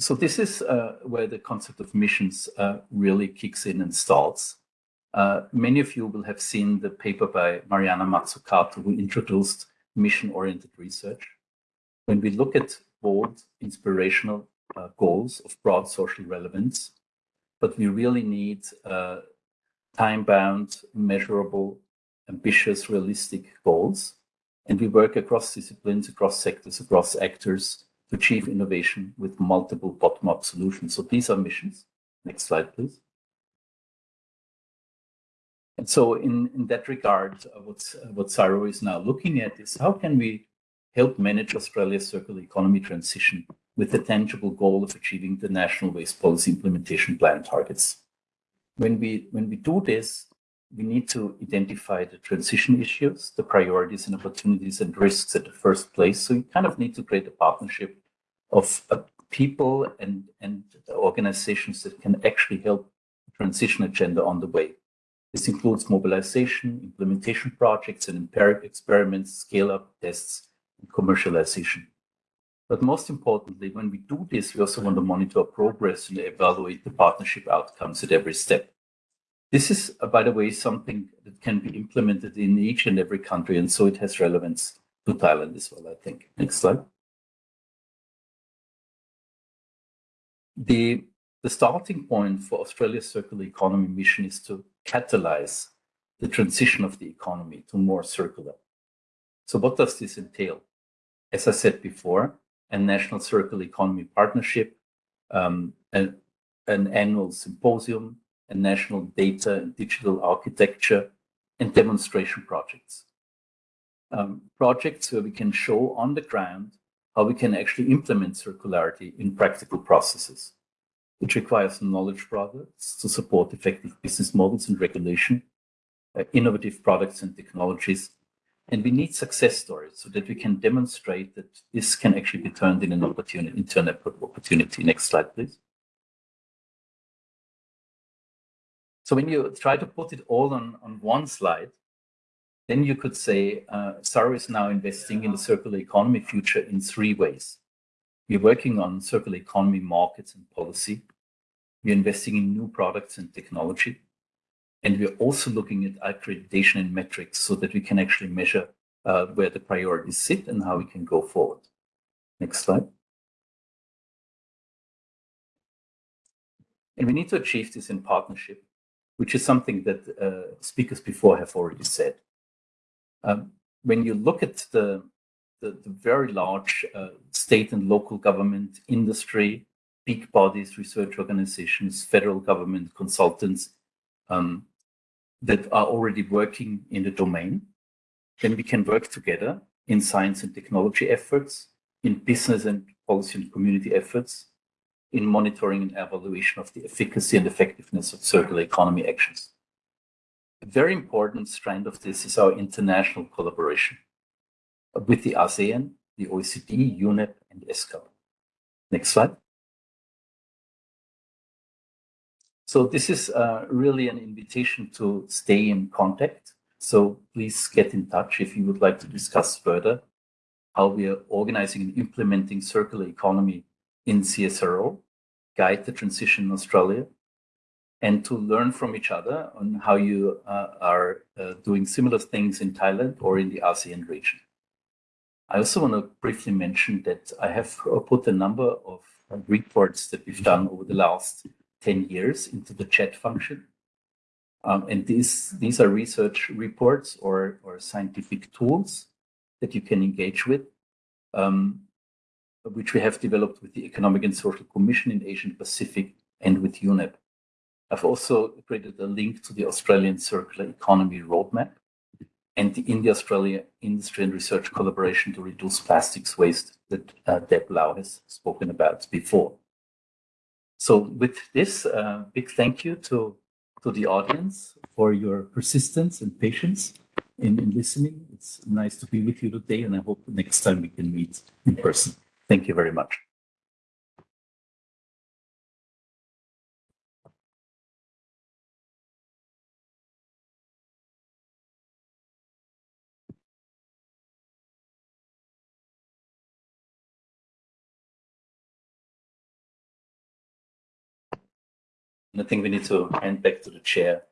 So this is uh, where the concept of missions uh, really kicks in and starts. Uh, many of you will have seen the paper by Mariana Mazzucato, who introduced mission-oriented research. When we look at bold, inspirational uh, goals of broad social relevance, but we really need uh, time-bound, measurable, ambitious, realistic goals. And we work across disciplines, across sectors, across actors achieve innovation with multiple bottom-up solutions. So these are missions. Next slide, please. And so in, in that regard, uh, what's, uh, what CSIRO is now looking at is how can we help manage Australia's circular economy transition with the tangible goal of achieving the National Waste Policy Implementation Plan targets. When we, when we do this, we need to identify the transition issues, the priorities and opportunities and risks at the first place. So you kind of need to create a partnership of uh, people and, and organizations that can actually help transition agenda on the way. This includes mobilization, implementation projects and empiric experiments, scale-up tests, and commercialization. But most importantly, when we do this, we also want to monitor progress and evaluate the partnership outcomes at every step. This is, uh, by the way, something that can be implemented in each and every country, and so it has relevance to Thailand as well, I think. Next slide. The, the starting point for Australia's circular economy mission is to catalyze the transition of the economy to more circular. So what does this entail? As I said before, a national circular economy partnership, um, an, an annual symposium, a national data and digital architecture, and demonstration projects. Um, projects where we can show on the ground how we can actually implement circularity in practical processes. It requires knowledge products to support effective business models and regulation, uh, innovative products and technologies, and we need success stories so that we can demonstrate that this can actually be turned in an opportunity, into an opportunity. Next slide, please. So when you try to put it all on, on one slide, then you could say uh, CSIRO is now investing in the circular economy future in three ways. We're working on circular economy markets and policy. We're investing in new products and technology. And we're also looking at accreditation and metrics so that we can actually measure uh, where the priorities sit and how we can go forward. Next slide. And we need to achieve this in partnership, which is something that uh, speakers before have already said. Um, when you look at the, the, the very large uh, state and local government industry, big bodies, research organizations, federal government, consultants um, that are already working in the domain, then we can work together in science and technology efforts, in business and policy and community efforts, in monitoring and evaluation of the efficacy and effectiveness of circular economy actions. A very important strand of this is our international collaboration with the ASEAN, the OECD, UNEP, and ESCAP. Next slide. So this is uh, really an invitation to stay in contact. So please get in touch if you would like to discuss further how we are organizing and implementing circular economy in CSIRO, guide the transition in Australia, and to learn from each other on how you uh, are uh, doing similar things in Thailand or in the ASEAN region. I also want to briefly mention that I have put a number of reports that we've done over the last 10 years into the chat function. Um, and these, these are research reports or, or scientific tools that you can engage with, um, which we have developed with the Economic and Social Commission in Asian Pacific and with UNEP. I've also created a link to the Australian Circular Economy Roadmap and the India-Australia Industry and Research Collaboration to Reduce Plastics Waste that uh, Deb Lau has spoken about before. So with this, uh, big thank you to, to the audience for your persistence and patience in, in listening. It's nice to be with you today, and I hope next time we can meet in person. Thank you very much. I think we need to hand back to the chair.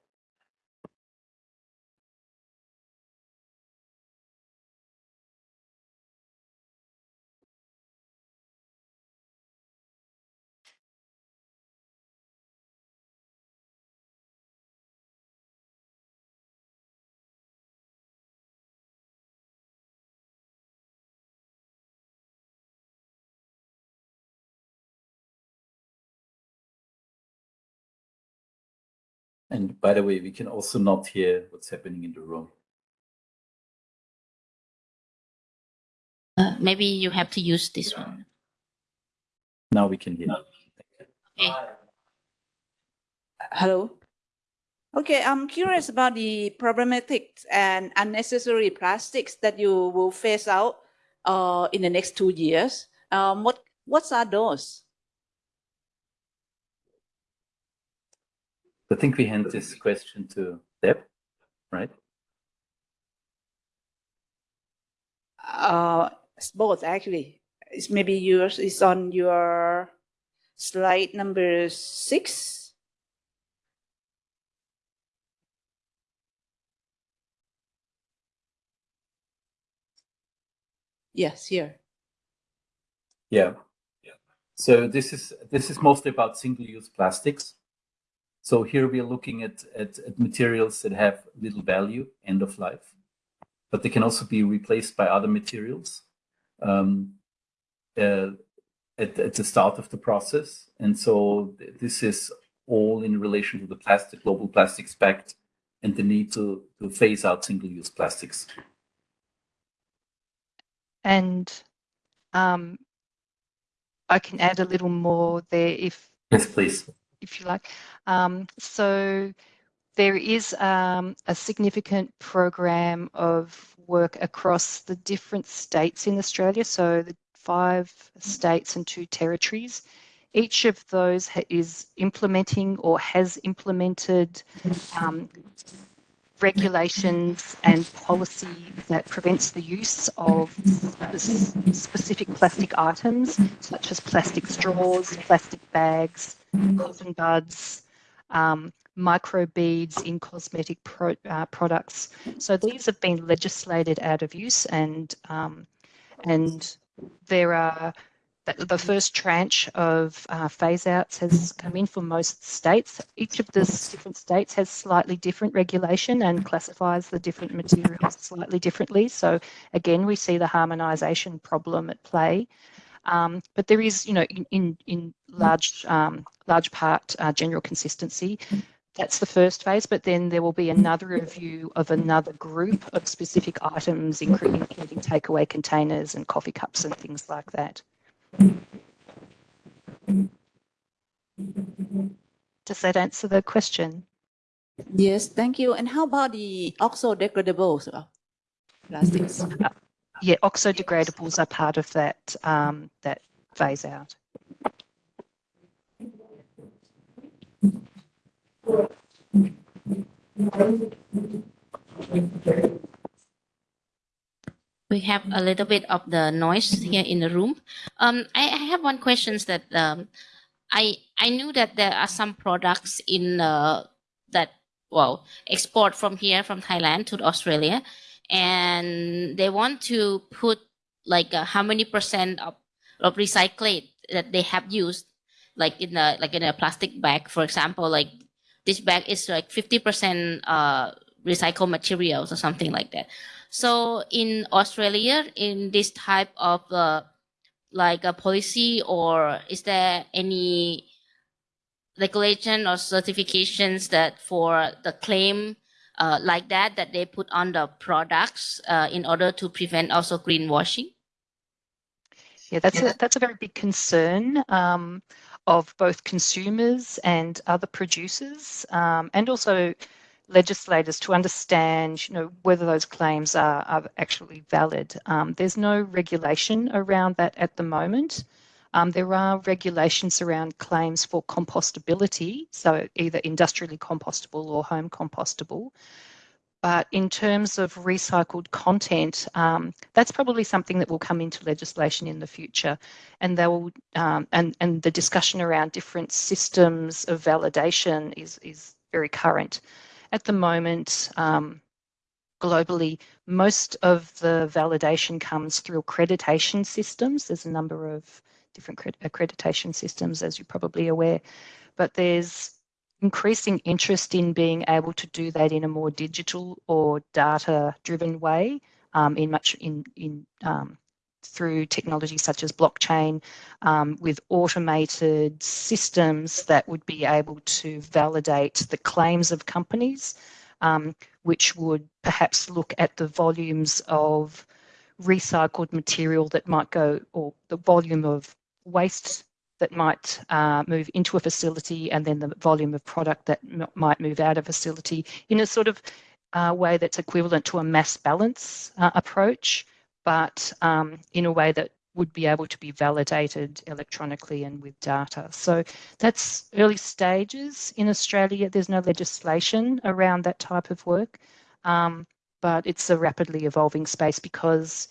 And by the way, we can also not hear what's happening in the room. Uh, maybe you have to use this one. Now we can hear. Okay. Hello. Okay, I'm curious about the problematic and unnecessary plastics that you will phase out uh, in the next two years. Um, what what are those? I think we hand this question to Deb, right? Uh, it's both actually. It's maybe yours is on your slide number six. Yes, here. Yeah. Yeah. So this is this is mostly about single-use plastics. So here we are looking at, at, at materials that have little value, end of life, but they can also be replaced by other materials um, uh, at, at the start of the process. And so th this is all in relation to the plastic global plastics pact and the need to, to phase out single-use plastics. And um, I can add a little more there if Yes, please. If you like. Um, so there is um, a significant program of work across the different states in Australia. So the five states and two territories. Each of those is implementing or has implemented um, regulations and policy that prevents the use of specific plastic items such as plastic straws, plastic bags, cotton buds, um, micro beads in cosmetic pro, uh, products. So these have been legislated out of use and um, and there are the first tranche of uh, phase outs has come in for most states. Each of the different states has slightly different regulation and classifies the different materials slightly differently. So again, we see the harmonisation problem at play. Um, but there is, you know, in in, in large um, large part uh, general consistency. That's the first phase, but then there will be another review of another group of specific items, including, including takeaway containers and coffee cups and things like that. Does that answer the question? Yes, thank you. And how about the oxo-degradables uh, plastics? Uh, yeah, oxo-degradables are part of that um, that phase out. We have a little bit of the noise here in the room. Um, I, I have one question that um, I I knew that there are some products in uh, that well export from here from Thailand to Australia, and they want to put like uh, how many percent of of recyclate that they have used, like in a like in a plastic bag, for example, like this bag is like 50% uh, recycled materials or something like that. So in Australia, in this type of uh, like a policy, or is there any regulation or certifications that for the claim uh, like that that they put on the products uh, in order to prevent also greenwashing? Yeah, that's a that's a very big concern. Um, of both consumers and other producers, um, and also legislators to understand, you know, whether those claims are, are actually valid. Um, there's no regulation around that at the moment. Um, there are regulations around claims for compostability, so either industrially compostable or home compostable. But in terms of recycled content, um, that's probably something that will come into legislation in the future, and they will, um, and and the discussion around different systems of validation is is very current. At the moment, um, globally, most of the validation comes through accreditation systems. There's a number of different accreditation systems, as you're probably aware, but there's increasing interest in being able to do that in a more digital or data driven way um, in much in in um, through technology such as blockchain um, with automated systems that would be able to validate the claims of companies, um, which would perhaps look at the volumes of recycled material that might go, or the volume of waste that might uh, move into a facility and then the volume of product that might move out of facility in a sort of uh, way that's equivalent to a mass balance uh, approach, but um, in a way that would be able to be validated electronically and with data. So that's early stages in Australia. There's no legislation around that type of work, um, but it's a rapidly evolving space because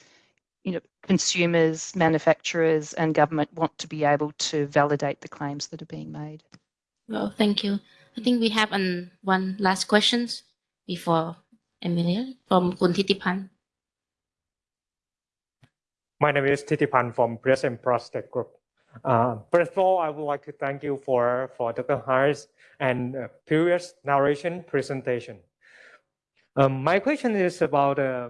you know, consumers, manufacturers and government want to be able to validate the claims that are being made. Well, thank you. I think we have an, one last questions before Amelia from Kun Titipan. My name is Titipan from Press and Prospect Group. Uh, first of all, I would like to thank you for, for Dr. Harris and uh, previous narration presentation. Um, my question is about uh,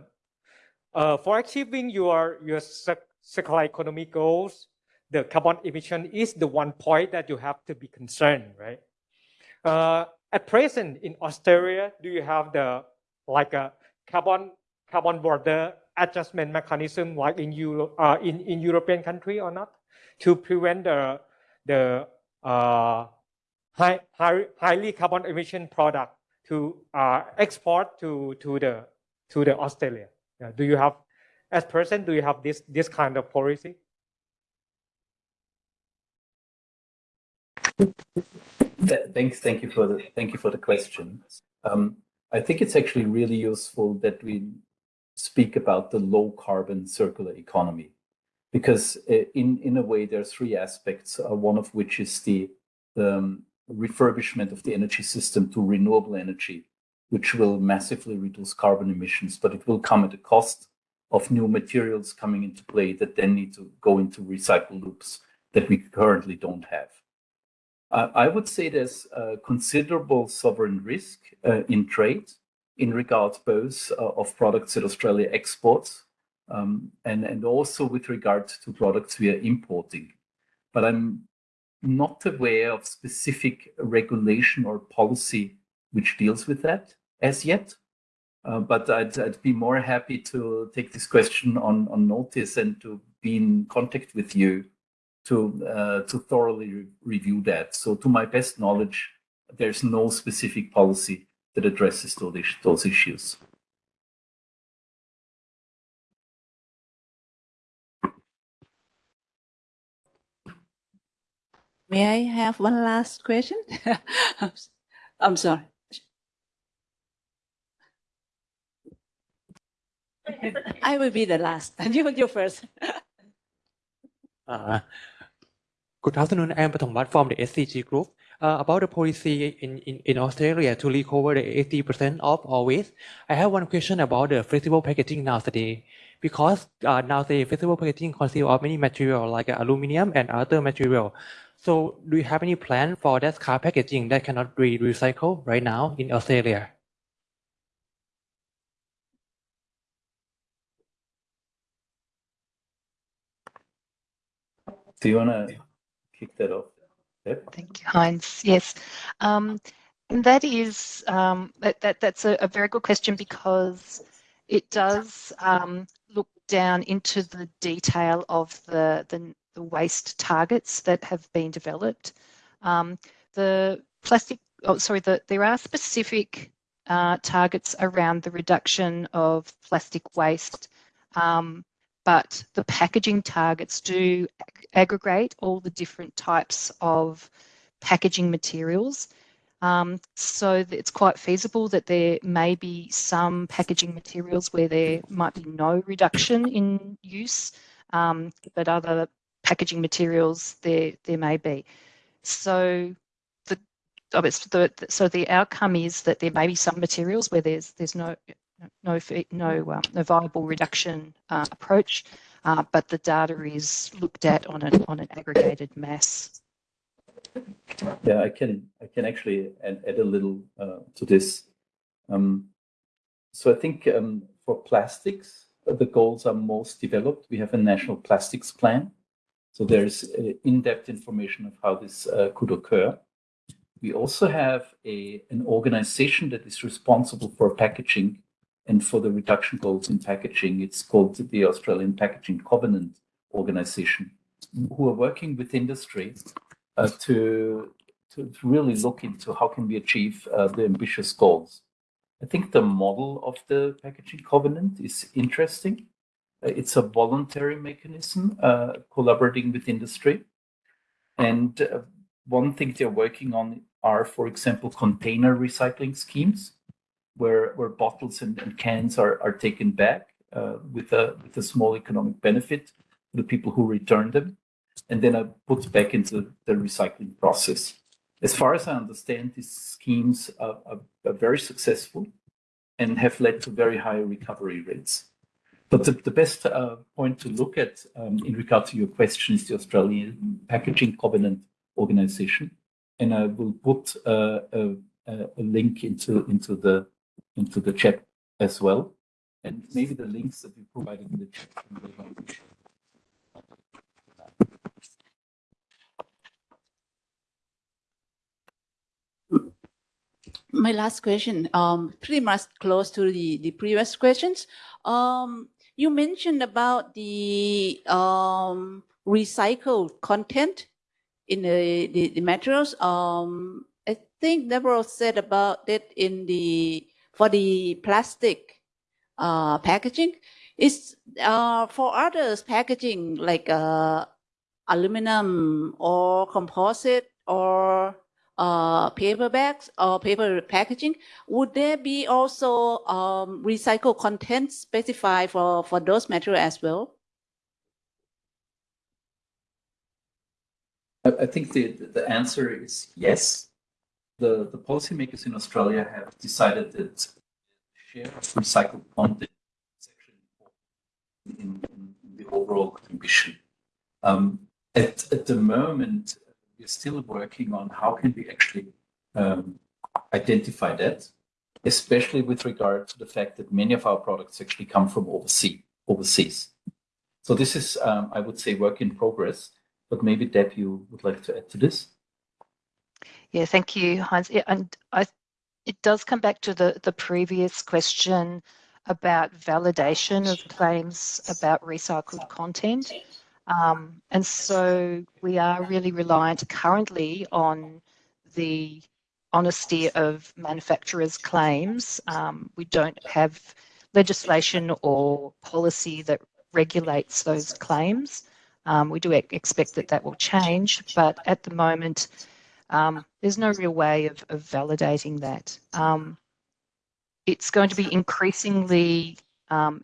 uh, for achieving your, your circular economy goals, the carbon emission is the one point that you have to be concerned, right? Uh, at present in Australia, do you have the like a carbon carbon border adjustment mechanism like in Euro, uh, in in European country or not to prevent the the uh, high, high highly carbon emission product to uh, export to to the to the Australia. Yeah. Do you have as person do you have this this kind of policy? Thanks, thank you for the thank you for the question. Um, I think it's actually really useful that we speak about the low carbon circular economy. Because uh, in in a way there are three aspects uh, one of which is the um, refurbishment of the energy system to renewable energy which will massively reduce carbon emissions but it will come at a cost of new materials coming into play that then need to go into recycle loops that we currently don't have. Uh, I would say there's considerable sovereign risk uh, in trade in regards both uh, of products that Australia exports um, and, and also with regard to products we are importing. But I'm not aware of specific regulation or policy which deals with that as yet. Uh, but I'd, I'd, be more happy to take this question on, on notice and to be in contact with you to uh, to thoroughly re review that. So to my best knowledge, there's no specific policy that addresses those, those issues. May I have one last question? [laughs] I'm sorry. I will be the last. And [laughs] you, you first. uh, good afternoon. I am Pathomvat from the SCG Group uh, about the policy in, in, in Australia to recover the 80% of all waste. I have one question about the flexible packaging nowadays. Because uh, nowadays flexible packaging consists of many material like aluminum and other material. So do you have any plan for that car packaging that cannot be recycled right now in Australia? Do you want to kick that off? Yep. Thank you, Heinz. Yes, um, and that is um, that, that that's a, a, very good question because it does um, look down into the detail of the, the, the waste targets that have been developed. Um, the plastic, oh sorry, the, there are specific uh, targets around the reduction of plastic waste um, but the packaging targets do aggregate all the different types of packaging materials. Um, so it's quite feasible that there may be some packaging materials where there might be no reduction in use, um, but other packaging materials there there may be. So the, the so the outcome is that there may be some materials where there's there's no no, no, um, no viable reduction uh, approach, uh, but the data is looked at on an, on an aggregated mass. Yeah, I can I can actually add, add a little uh, to this. Um, so I think um, for plastics, the goals are most developed, we have a national plastics plan. So there's uh, in-depth information of how this uh, could occur. We also have a, an organization that is responsible for packaging and for the reduction goals in packaging. It's called the Australian Packaging Covenant Organization, who are working with industry uh, to, to really look into how can we achieve uh, the ambitious goals. I think the model of the packaging covenant is interesting. Uh, it's a voluntary mechanism uh, collaborating with industry. And uh, one thing they're working on are, for example, container recycling schemes where, where bottles and, and cans are, are taken back uh, with, a, with a small economic benefit to the people who return them and then are put back into the recycling process. As far as I understand, these schemes are, are, are very successful and have led to very high recovery rates. But the, the best uh, point to look at um, in regard to your question is the Australian Packaging Covenant Organization. And I will put uh, a, a, link into, into, the, into the chat as well. And maybe the links that you provided in the chat my last question, um, pretty much close to the, the previous questions. Um, you mentioned about the um, recycled content in the, the, the materials. Um, I think Deborah said about it in the, for the plastic uh, packaging. Is uh, for others packaging like uh, aluminum or composite or uh, paper bags or paper packaging, would there be also um, recycled content specified for, for those materials as well? I think the, the answer is yes. The, the policymakers in Australia have decided that share of recycled content is actually important in, in the overall ambition. Um, at, at the moment, we're still working on how can we actually um, identify that, especially with regard to the fact that many of our products actually come from overseas. overseas. So this is, um, I would say, work in progress. But maybe Deb, you would like to add to this? Yeah, thank you, Heinz. Yeah, and I, it does come back to the the previous question about validation of claims about recycled content. Um, and so we are really reliant currently on the honesty of manufacturers' claims. Um, we don't have legislation or policy that regulates those claims. Um, we do expect that that will change, but at the moment, um, there's no real way of, of validating that. Um, it's going to be increasingly, um,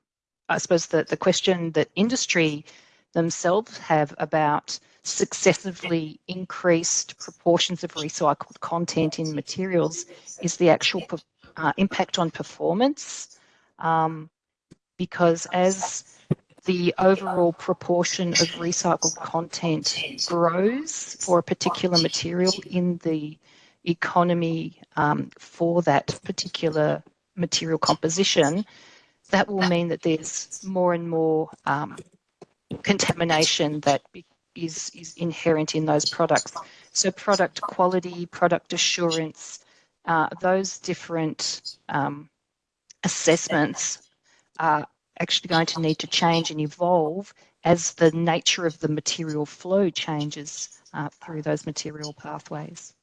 I suppose, the, the question that industry themselves have about successively increased proportions of recycled content in materials is the actual uh, impact on performance. Um, because as the overall proportion of recycled content grows for a particular material in the economy um, for that particular material composition, that will mean that there's more and more um, contamination that is, is inherent in those products. So product quality, product assurance, uh, those different um, assessments are actually going to need to change and evolve as the nature of the material flow changes uh, through those material pathways.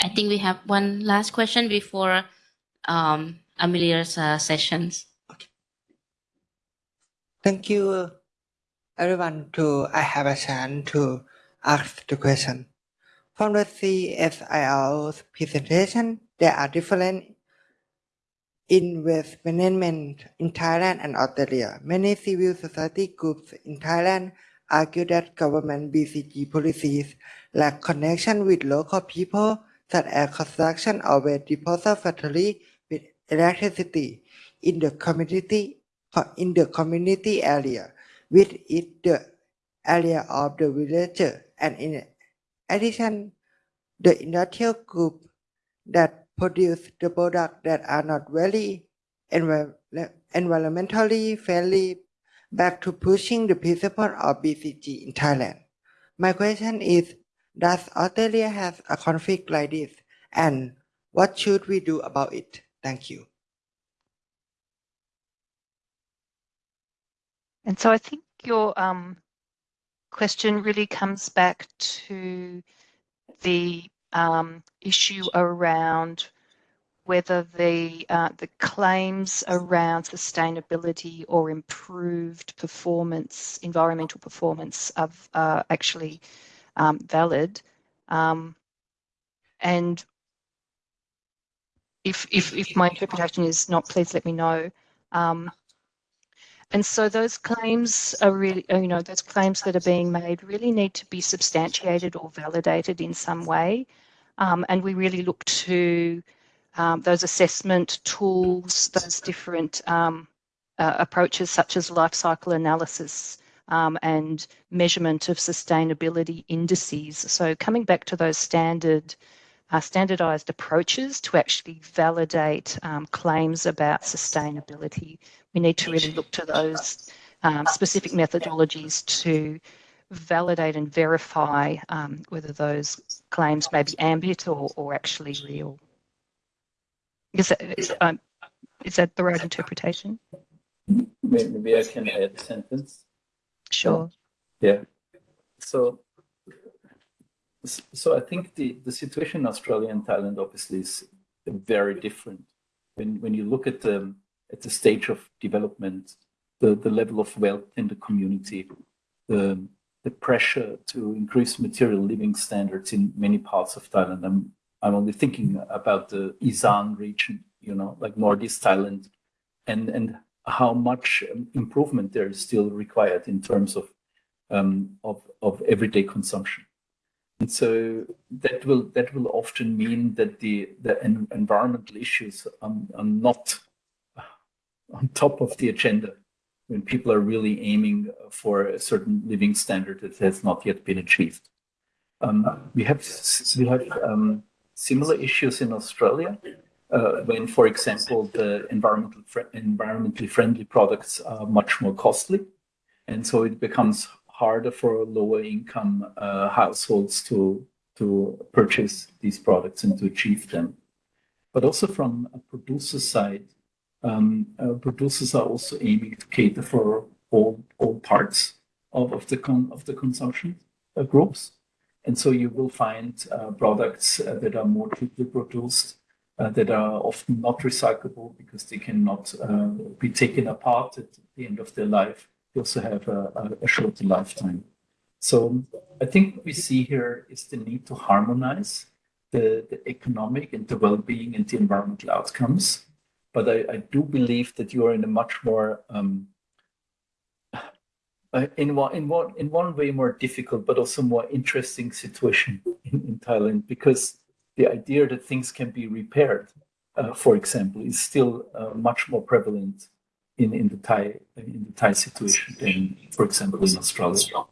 I think we have one last question before um, Amelia's uh, sessions. Okay. Thank you, everyone. To I have a chance to ask the question. From the CSIRO's presentation, there are different investment management in Thailand and Australia. Many civil society groups in Thailand argue that government BCG policies lack connection with local people, such as construction of a disposal factory with electricity in the community in the community area with it the area of the village and in addition the industrial group that produce the product that are not very envi- environmentally friendly back to pushing the principle of BCG in Thailand. My question is, does Australia have a conflict like this? And what should we do about it? Thank you. And so I think your um, question really comes back to the um, issue around whether the uh, the claims around sustainability or improved performance, environmental performance, are uh, actually um, valid. Um, and if, if if my interpretation is not, please let me know. Um, and so those claims are really, you know, those claims that are being made really need to be substantiated or validated in some way. Um, and we really look to um, those assessment tools, those different um, uh, approaches such as life cycle analysis um, and measurement of sustainability indices. So coming back to those standard uh, standardized approaches to actually validate um, claims about sustainability. We need to really look to those um, specific methodologies to validate and verify um, whether those claims may be ambient or, or actually real. Is that, is, um, is that the right interpretation? Maybe I can add a sentence. Sure. Yeah. So so I think the, the situation in Australia and Thailand obviously is very different. When when you look at the at the stage of development, the, the level of wealth in the community, the the pressure to increase material living standards in many parts of Thailand. I'm I'm only thinking about the Isan region, you know, like Northeast Thailand, and and how much improvement there is still required in terms of um, of of everyday consumption. And so that will that will often mean that the the en environmental issues are, are not on top of the agenda when people are really aiming for a certain living standard that has not yet been achieved. Um, we have we have um, similar issues in Australia uh, when, for example, the environmental fr environmentally friendly products are much more costly, and so it becomes harder for lower income uh, households to, to purchase these products and to achieve them. But also from a producer side, um, uh, producers are also aiming to cater for all, all parts of, of, the, con of the consumption uh, groups. And so you will find uh, products uh, that are more cheaply produced, uh, that are often not recyclable because they cannot be taken apart at the end of their life you also have a, a shorter lifetime. So I think what we see here is the need to harmonize the, the economic and the well-being and the environmental outcomes. But I, I do believe that you are in a much more um, uh, in one in one in one way more difficult, but also more interesting situation in, in Thailand because the idea that things can be repaired, uh, for example, is still uh, much more prevalent in, in the Thai in the Thai situation than, for example, in Australia.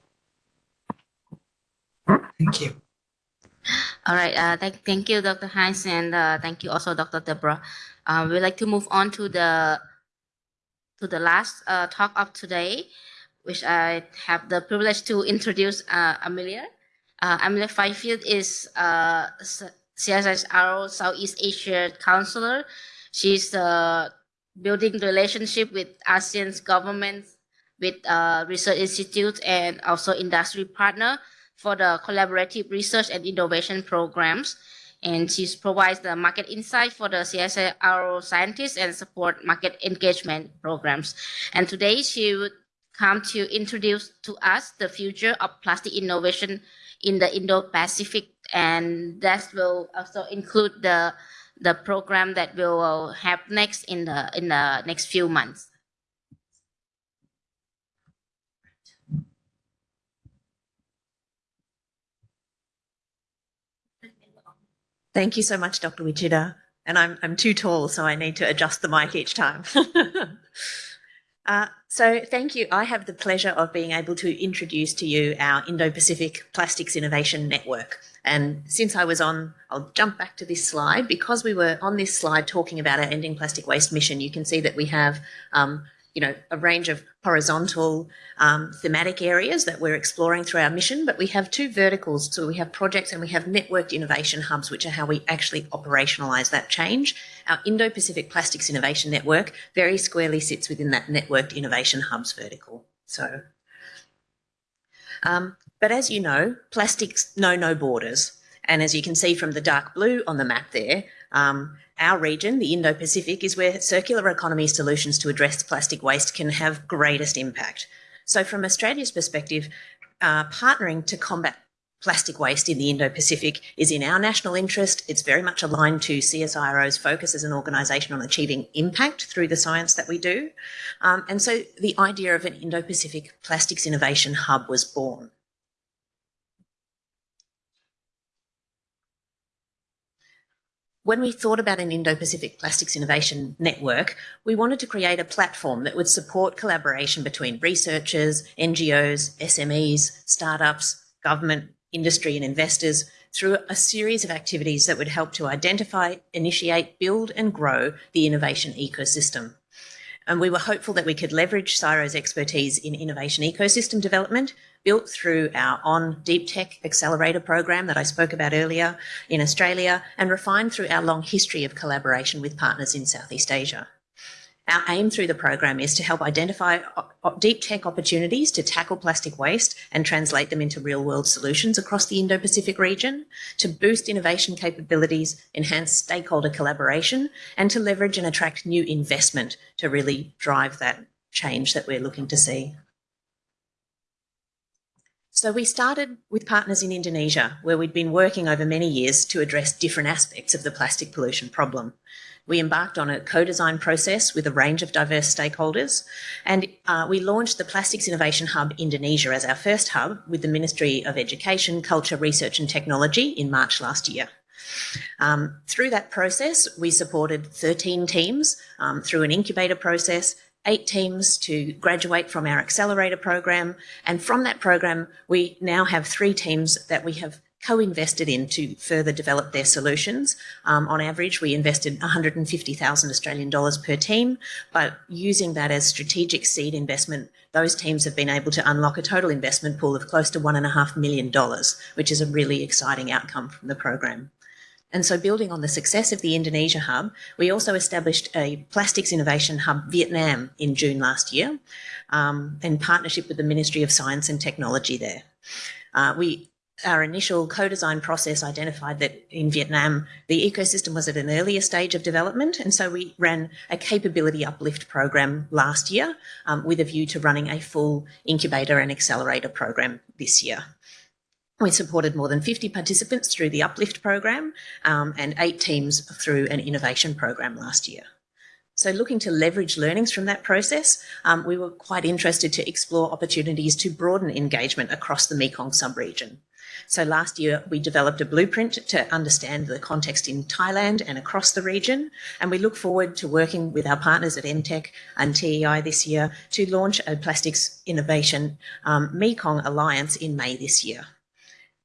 Thank you. All right. Uh, thank, thank you, Dr. Heinz, and uh, thank you also, Dr. Deborah. Uh, we'd like to move on to the to the last uh, talk of today, which I have the privilege to introduce uh, Amelia. Uh, Amelia Fifield is uh, CSIRO Southeast Asia counselor. She's the building relationship with ASEAN's governments, with uh, research institutes, and also industry partner for the collaborative research and innovation programs. And she provides the market insight for the CSIRO scientists and support market engagement programs. And today she would come to introduce to us the future of plastic innovation in the Indo-Pacific, and that will also include the the program that we will have next in the in the next few months. Thank you so much, Dr. Wichita. And I'm, I'm too tall, so I need to adjust the mic each time. [laughs] Uh, so thank you. I have the pleasure of being able to introduce to you our Indo-Pacific Plastics Innovation Network. And since I was on, I'll jump back to this slide. Because we were on this slide talking about our Ending Plastic Waste mission, you can see that we have um, you know, a range of horizontal um, thematic areas that we're exploring through our mission, but we have two verticals. So we have projects and we have networked innovation hubs, which are how we actually operationalize that change. Our Indo-Pacific Plastics Innovation Network very squarely sits within that networked innovation hubs vertical. So, um, but as you know, plastics know no borders. And as you can see from the dark blue on the map there, um, our region, the Indo-Pacific, is where circular economy solutions to address plastic waste can have greatest impact. So from Australia's perspective, uh, partnering to combat plastic waste in the Indo-Pacific is in our national interest. It's very much aligned to CSIRO's focus as an organisation on achieving impact through the science that we do. Um, and so the idea of an Indo-Pacific Plastics Innovation Hub was born. When we thought about an Indo-Pacific Plastics Innovation Network, we wanted to create a platform that would support collaboration between researchers, NGOs, SMEs, startups, government, industry and investors through a series of activities that would help to identify, initiate, build and grow the innovation ecosystem. And we were hopeful that we could leverage CSIRO's expertise in innovation ecosystem development built through our on Deep Tech Accelerator program that I spoke about earlier in Australia and refined through our long history of collaboration with partners in Southeast Asia. Our aim through the program is to help identify uh, uh, deep tech opportunities to tackle plastic waste and translate them into real world solutions across the Indo-Pacific region, to boost innovation capabilities, enhance stakeholder collaboration, and to leverage and attract new investment to really drive that change that we're looking to see. So we started with partners in Indonesia, where we'd been working over many years to address different aspects of the plastic pollution problem. We embarked on a co-design process with a range of diverse stakeholders, and uh, we launched the Plastics Innovation Hub Indonesia as our first hub with the Ministry of Education, Culture, Research and Technology in March last year. Um, through that process, we supported 13 teams um, through an incubator process eight teams to graduate from our accelerator program. And from that program, we now have three teams that we have co-invested in to further develop their solutions. Um, on average, we invested 150,000 Australian dollars per team, but using that as strategic seed investment, those teams have been able to unlock a total investment pool of close to one and a half million dollars, which is a really exciting outcome from the program. And so building on the success of the Indonesia hub, we also established a plastics innovation hub Vietnam in June last year um, in partnership with the Ministry of Science and Technology there. Uh, we our initial co-design process identified that in Vietnam, the ecosystem was at an earlier stage of development. And so we ran a capability uplift program last year um, with a view to running a full incubator and accelerator program this year. We supported more than 50 participants through the Uplift program um, and eight teams through an innovation program last year. So looking to leverage learnings from that process, um, we were quite interested to explore opportunities to broaden engagement across the Mekong sub-region. So last year we developed a blueprint to understand the context in Thailand and across the region. And we look forward to working with our partners at MTEC and TEI this year to launch a plastics innovation um, Mekong Alliance in May this year.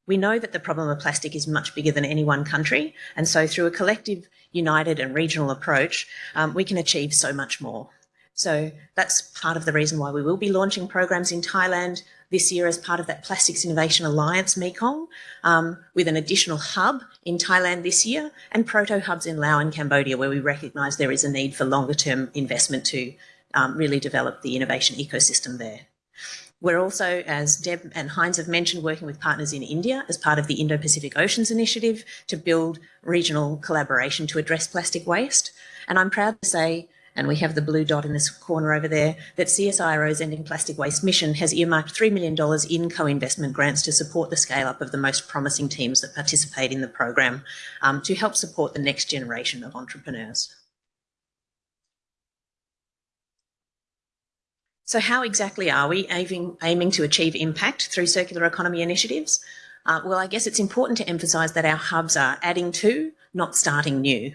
We know that the problem of plastic is much bigger than any one country, and so through a collective, united and regional approach, um, we can achieve so much more. So that's part of the reason why we will be launching programs in Thailand this year as part of that Plastics Innovation Alliance Mekong, um, with an additional hub in Thailand this year and proto hubs in Laos and Cambodia, where we recognise there is a need for longer term investment to um, really develop the innovation ecosystem there. We're also, as Deb and Heinz have mentioned, working with partners in India as part of the Indo-Pacific Oceans Initiative to build regional collaboration to address plastic waste. And I'm proud to say, and we have the blue dot in this corner over there, that CSIRO's Ending Plastic Waste mission has earmarked $3 million in co-investment grants to support the scale-up of the most promising teams that participate in the program um, to help support the next generation of entrepreneurs. So how exactly are we aiming, aiming to achieve impact through circular economy initiatives? Uh, well, I guess it's important to emphasise that our hubs are adding to, not starting new.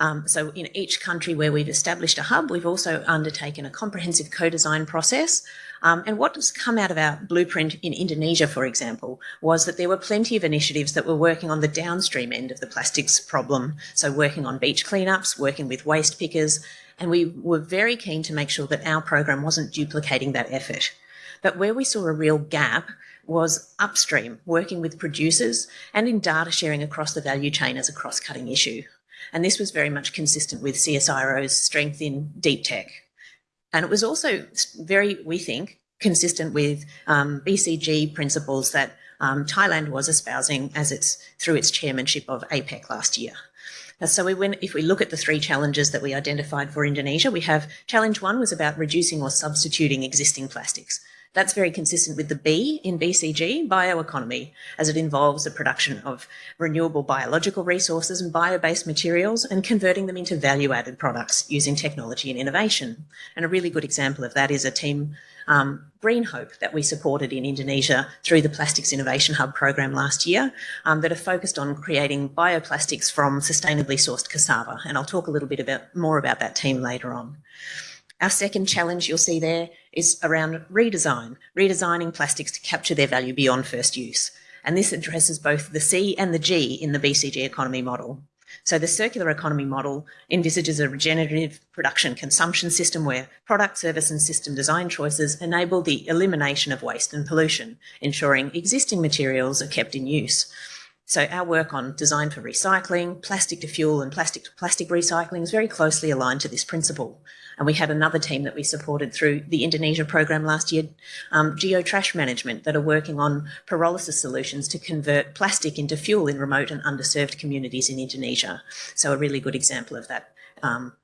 Um, so in each country where we've established a hub, we've also undertaken a comprehensive co-design process. Um, and what has come out of our blueprint in Indonesia, for example, was that there were plenty of initiatives that were working on the downstream end of the plastics problem. So working on beach cleanups, working with waste pickers, and we were very keen to make sure that our program wasn't duplicating that effort. But where we saw a real gap was upstream, working with producers and in data sharing across the value chain as a cross-cutting issue. And this was very much consistent with CSIRO's strength in deep tech. And it was also very, we think, consistent with um, BCG principles that um, Thailand was espousing as its through its chairmanship of APEC last year. So we went, if we look at the three challenges that we identified for Indonesia, we have challenge one was about reducing or substituting existing plastics. That's very consistent with the B in BCG, bioeconomy, as it involves the production of renewable biological resources and bio-based materials and converting them into value-added products using technology and innovation. And a really good example of that is a team, um, Green Hope, that we supported in Indonesia through the Plastics Innovation Hub program last year um, that are focused on creating bioplastics from sustainably sourced cassava. And I'll talk a little bit about, more about that team later on. Our second challenge you'll see there is around redesign, redesigning plastics to capture their value beyond first use. And this addresses both the C and the G in the BCG economy model. So the circular economy model envisages a regenerative production consumption system where product, service and system design choices enable the elimination of waste and pollution, ensuring existing materials are kept in use. So our work on design for recycling, plastic to fuel and plastic to plastic recycling is very closely aligned to this principle. And we had another team that we supported through the Indonesia program last year, um, Geo Trash Management, that are working on pyrolysis solutions to convert plastic into fuel in remote and underserved communities in Indonesia. So a really good example of that um,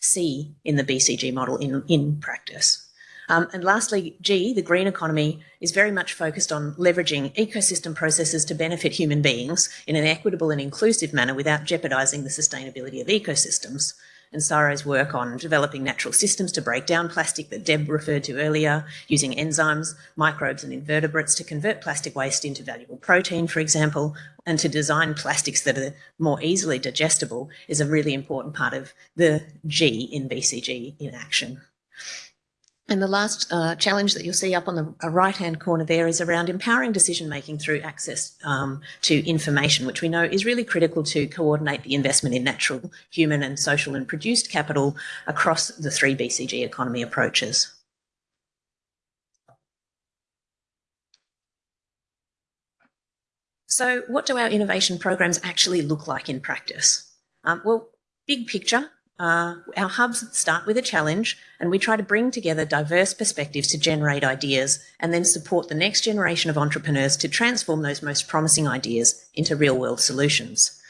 C in the BCG model in, in practice. Um, and lastly, G, the green economy, is very much focused on leveraging ecosystem processes to benefit human beings in an equitable and inclusive manner without jeopardising the sustainability of ecosystems and CSIRO's work on developing natural systems to break down plastic that Deb referred to earlier, using enzymes, microbes and invertebrates to convert plastic waste into valuable protein, for example, and to design plastics that are more easily digestible is a really important part of the G in BCG in action. And the last uh, challenge that you'll see up on the uh, right-hand corner there is around empowering decision-making through access um, to information, which we know is really critical to coordinate the investment in natural, human and social and produced capital across the three BCG economy approaches. So what do our innovation programs actually look like in practice? Um, well, big picture, uh, our hubs start with a challenge and we try to bring together diverse perspectives to generate ideas and then support the next generation of entrepreneurs to transform those most promising ideas into real world solutions.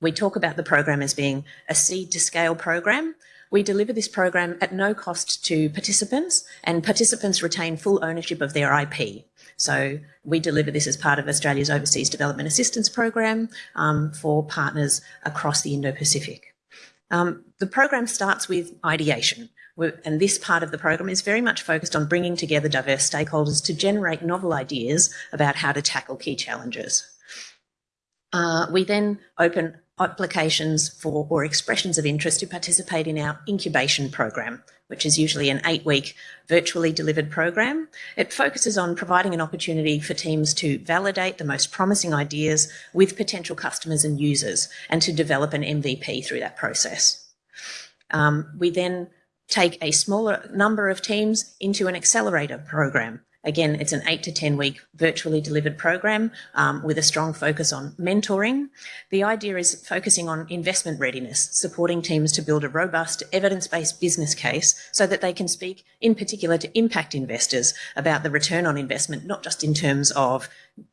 We talk about the program as being a seed to scale program. We deliver this program at no cost to participants and participants retain full ownership of their IP. So we deliver this as part of Australia's Overseas Development Assistance Program um, for partners across the Indo-Pacific. Um, the program starts with ideation, and this part of the program is very much focused on bringing together diverse stakeholders to generate novel ideas about how to tackle key challenges. Uh, we then open applications for or expressions of interest to participate in our incubation program, which is usually an eight week virtually delivered program. It focuses on providing an opportunity for teams to validate the most promising ideas with potential customers and users and to develop an MVP through that process. Um, we then take a smaller number of teams into an accelerator program Again, it's an eight to 10 week virtually delivered program um, with a strong focus on mentoring. The idea is focusing on investment readiness, supporting teams to build a robust evidence-based business case so that they can speak in particular to impact investors about the return on investment, not just in terms of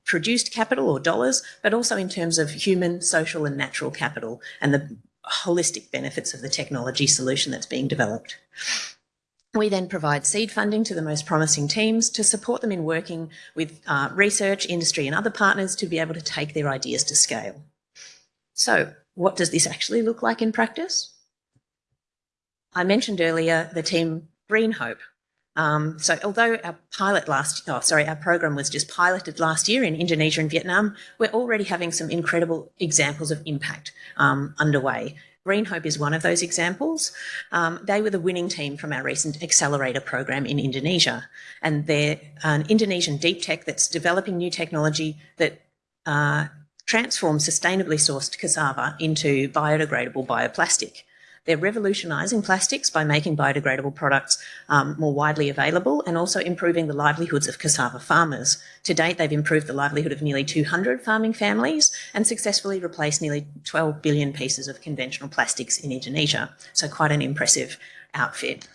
produced capital or dollars, but also in terms of human, social and natural capital and the holistic benefits of the technology solution that's being developed. We then provide seed funding to the most promising teams to support them in working with uh, research, industry and other partners to be able to take their ideas to scale. So what does this actually look like in practice? I mentioned earlier the team Green Hope. Um, so although our pilot last, oh, sorry, our program was just piloted last year in Indonesia and Vietnam, we're already having some incredible examples of impact um, underway. Green Hope is one of those examples. Um, they were the winning team from our recent accelerator program in Indonesia. And they're an Indonesian deep tech that's developing new technology that uh, transforms sustainably sourced cassava into biodegradable bioplastic. They're revolutionising plastics by making biodegradable products um, more widely available and also improving the livelihoods of cassava farmers. To date, they've improved the livelihood of nearly 200 farming families and successfully replaced nearly 12 billion pieces of conventional plastics in Indonesia. So quite an impressive outfit.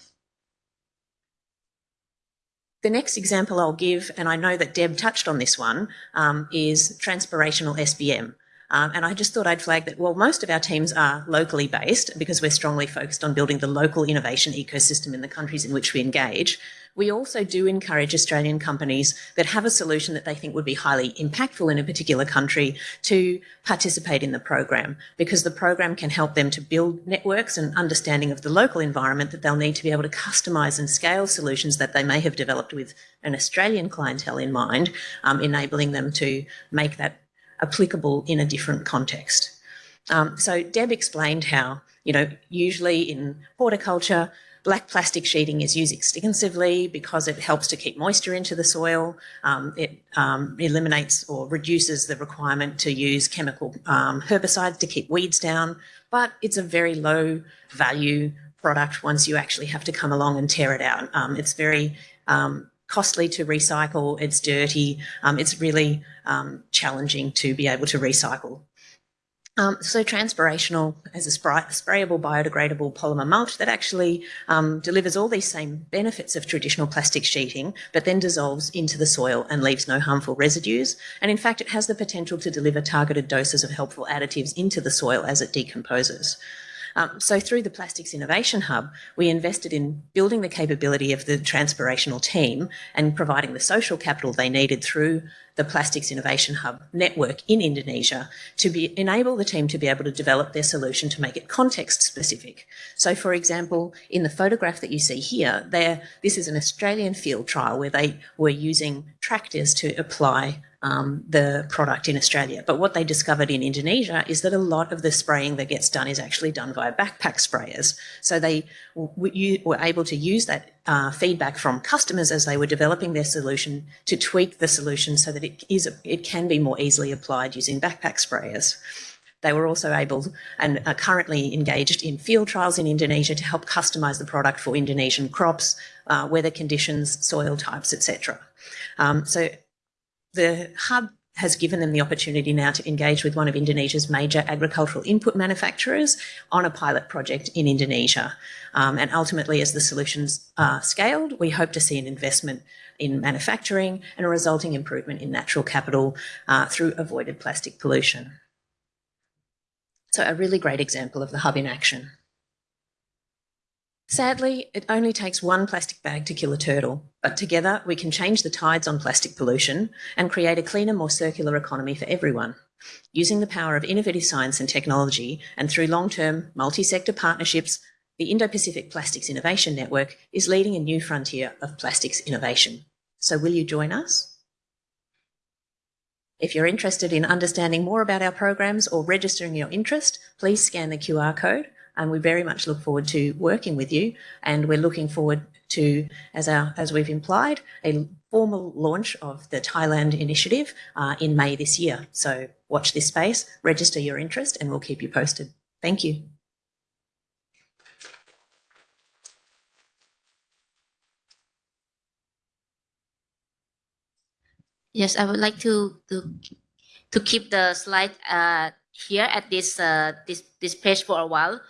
The next example I'll give, and I know that Deb touched on this one, um, is transpirational SBM. Um, and I just thought I'd flag that, well, most of our teams are locally based because we're strongly focused on building the local innovation ecosystem in the countries in which we engage. We also do encourage Australian companies that have a solution that they think would be highly impactful in a particular country to participate in the program because the program can help them to build networks and understanding of the local environment that they'll need to be able to customise and scale solutions that they may have developed with an Australian clientele in mind, um, enabling them to make that applicable in a different context. Um, so Deb explained how, you know, usually in horticulture, black plastic sheeting is used extensively because it helps to keep moisture into the soil. Um, it um, eliminates or reduces the requirement to use chemical um, herbicides to keep weeds down, but it's a very low value product once you actually have to come along and tear it out. Um, it's very um, costly to recycle, it's dirty, um, it's really um, challenging to be able to recycle. Um, so transpirational as a spray sprayable biodegradable polymer mulch that actually um, delivers all these same benefits of traditional plastic sheeting, but then dissolves into the soil and leaves no harmful residues. And in fact, it has the potential to deliver targeted doses of helpful additives into the soil as it decomposes. Um, so through the Plastics Innovation Hub, we invested in building the capability of the transpirational team and providing the social capital they needed through the Plastics Innovation Hub network in Indonesia to be, enable the team to be able to develop their solution to make it context specific. So for example, in the photograph that you see here, there, this is an Australian field trial where they were using tractors to apply um, the product in Australia. But what they discovered in Indonesia is that a lot of the spraying that gets done is actually done via backpack sprayers. So they were able to use that uh, feedback from customers as they were developing their solution to tweak the solution so that it is it can be more easily applied using backpack sprayers. They were also able and are currently engaged in field trials in Indonesia to help customise the product for Indonesian crops, uh, weather conditions, soil types, etc. Um, so the hub has given them the opportunity now to engage with one of Indonesia's major agricultural input manufacturers on a pilot project in Indonesia. Um, and ultimately, as the solutions are scaled, we hope to see an investment in manufacturing and a resulting improvement in natural capital uh, through avoided plastic pollution. So a really great example of the hub in action. Sadly, it only takes one plastic bag to kill a turtle, but together we can change the tides on plastic pollution and create a cleaner, more circular economy for everyone. Using the power of innovative science and technology and through long-term multi-sector partnerships, the Indo-Pacific Plastics Innovation Network is leading a new frontier of plastics innovation. So will you join us? If you're interested in understanding more about our programs or registering your interest, please scan the QR code and we very much look forward to working with you. And we're looking forward to, as our as we've implied, a formal launch of the Thailand initiative uh, in May this year. So watch this space, register your interest, and we'll keep you posted. Thank you. Yes, I would like to to to keep the slide uh, here at this uh, this this page for a while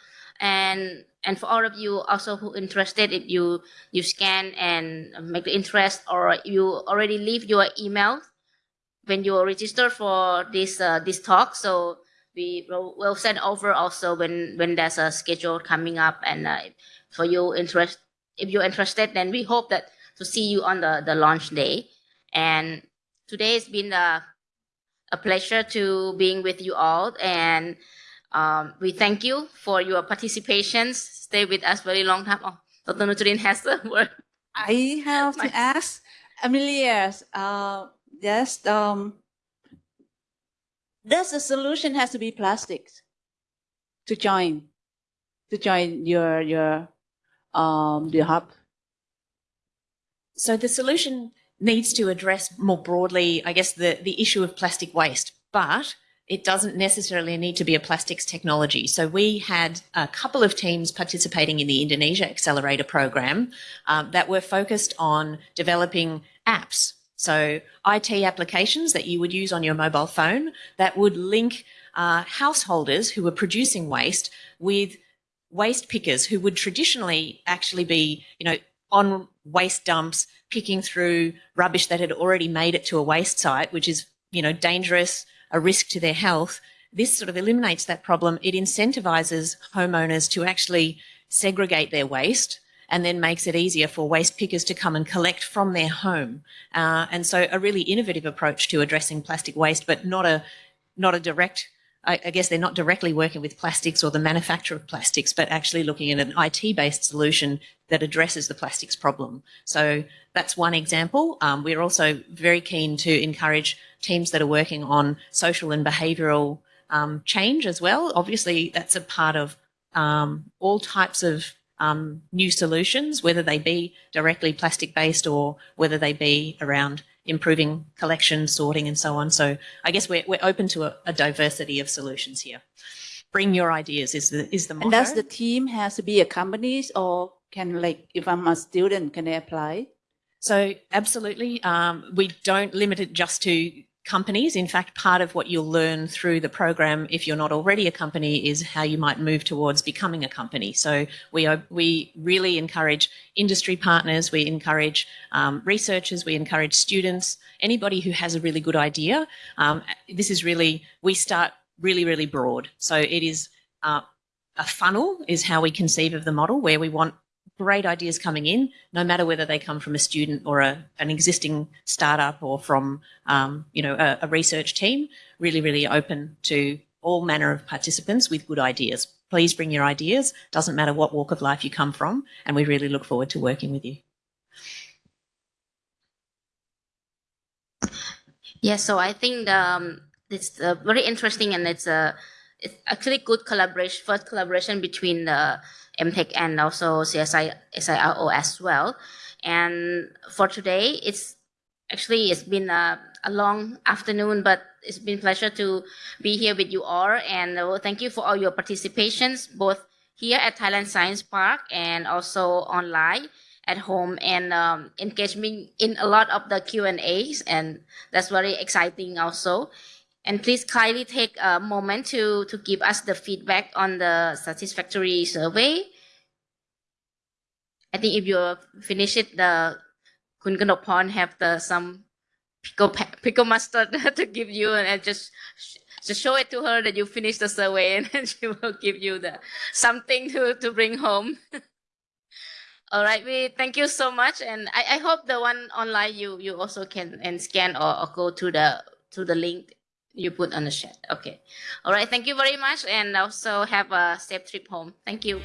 and and for all of you also who interested if you you scan and make the interest or you already leave your email when you register for this uh, this talk. So we will send over also when when there's a schedule coming up. And uh, for you interest if you're interested then we hope that to see you on the the launch day. And today has been a, a pleasure to being with you all. And um, we thank you for your participations. Stay with us very long time. Oh, Dr. Nutrin has the [laughs] word. I have to ask Amelia, uh, yes, um, does the solution has to be plastics to join? to join your your um your hub? So the solution needs to address more broadly, I guess, the, the issue of plastic waste, but it doesn't necessarily need to be a plastics technology. So we had a couple of teams participating in the Indonesia Accelerator program um, that were focused on developing apps. So IT applications that you would use on your mobile phone that would link uh, householders who were producing waste with waste pickers who would traditionally actually be, you know, on waste dumps, picking through rubbish that had already made it to a waste site, which is, you know, dangerous, a risk to their health. This sort of eliminates that problem. It incentivizes homeowners to actually segregate their waste and then makes it easier for waste pickers to come and collect from their home. Uh, and so a really innovative approach to addressing plastic waste, but not a not a direct I, I guess they're not directly working with plastics or the manufacture of plastics, but actually looking at an IT-based solution that addresses the plastics problem. So that's one example. Um, we're also very keen to encourage teams that are working on social and behavioural um, change as well. Obviously, that's a part of um, all types of um, new solutions, whether they be directly plastic based or whether they be around improving collection, sorting, and so on. So I guess we're, we're open to a, a diversity of solutions here. Bring your ideas is the is the motto. And does the team has to be a company or can like if I'm a student, can I apply? So absolutely, um, we don't limit it just to companies. In fact, part of what you'll learn through the program, if you're not already a company, is how you might move towards becoming a company. So we are, we really encourage industry partners, we encourage um, researchers, we encourage students, anybody who has a really good idea. Um, this is really we start really really broad. So it is. Uh, a funnel is how we conceive of the model where we want great ideas coming in, no matter whether they come from a student or a, an existing startup or from, um, you know, a, a research team, really, really open to all manner of participants with good ideas. Please bring your ideas. Doesn't matter what walk of life you come from. And we really look forward to working with you. Yeah, so I think um, it's uh, very interesting and it's a it's actually good collaboration, first collaboration between the MTEC and also CSI CSIRO as well. And for today, it's actually it's been a, a long afternoon, but it's been pleasure to be here with you all. And uh, thank you for all your participations, both here at Thailand Science Park and also online at home and um, engagement in a lot of the Q&As and that's very exciting also. And please kindly take a moment to, to give us the feedback on the satisfactory survey. I think if you finish it, the Kun Kanopon have the some pickle, pickle mustard [laughs] to give you and just just show it to her that you finished the survey [laughs] and then she will give you the something to, to bring home. [laughs] All right, we thank you so much, and I, I hope the one online you you also can and scan or, or go to the to the link you put on the chat. Okay. All right. Thank you very much. And also have a safe trip home. Thank you.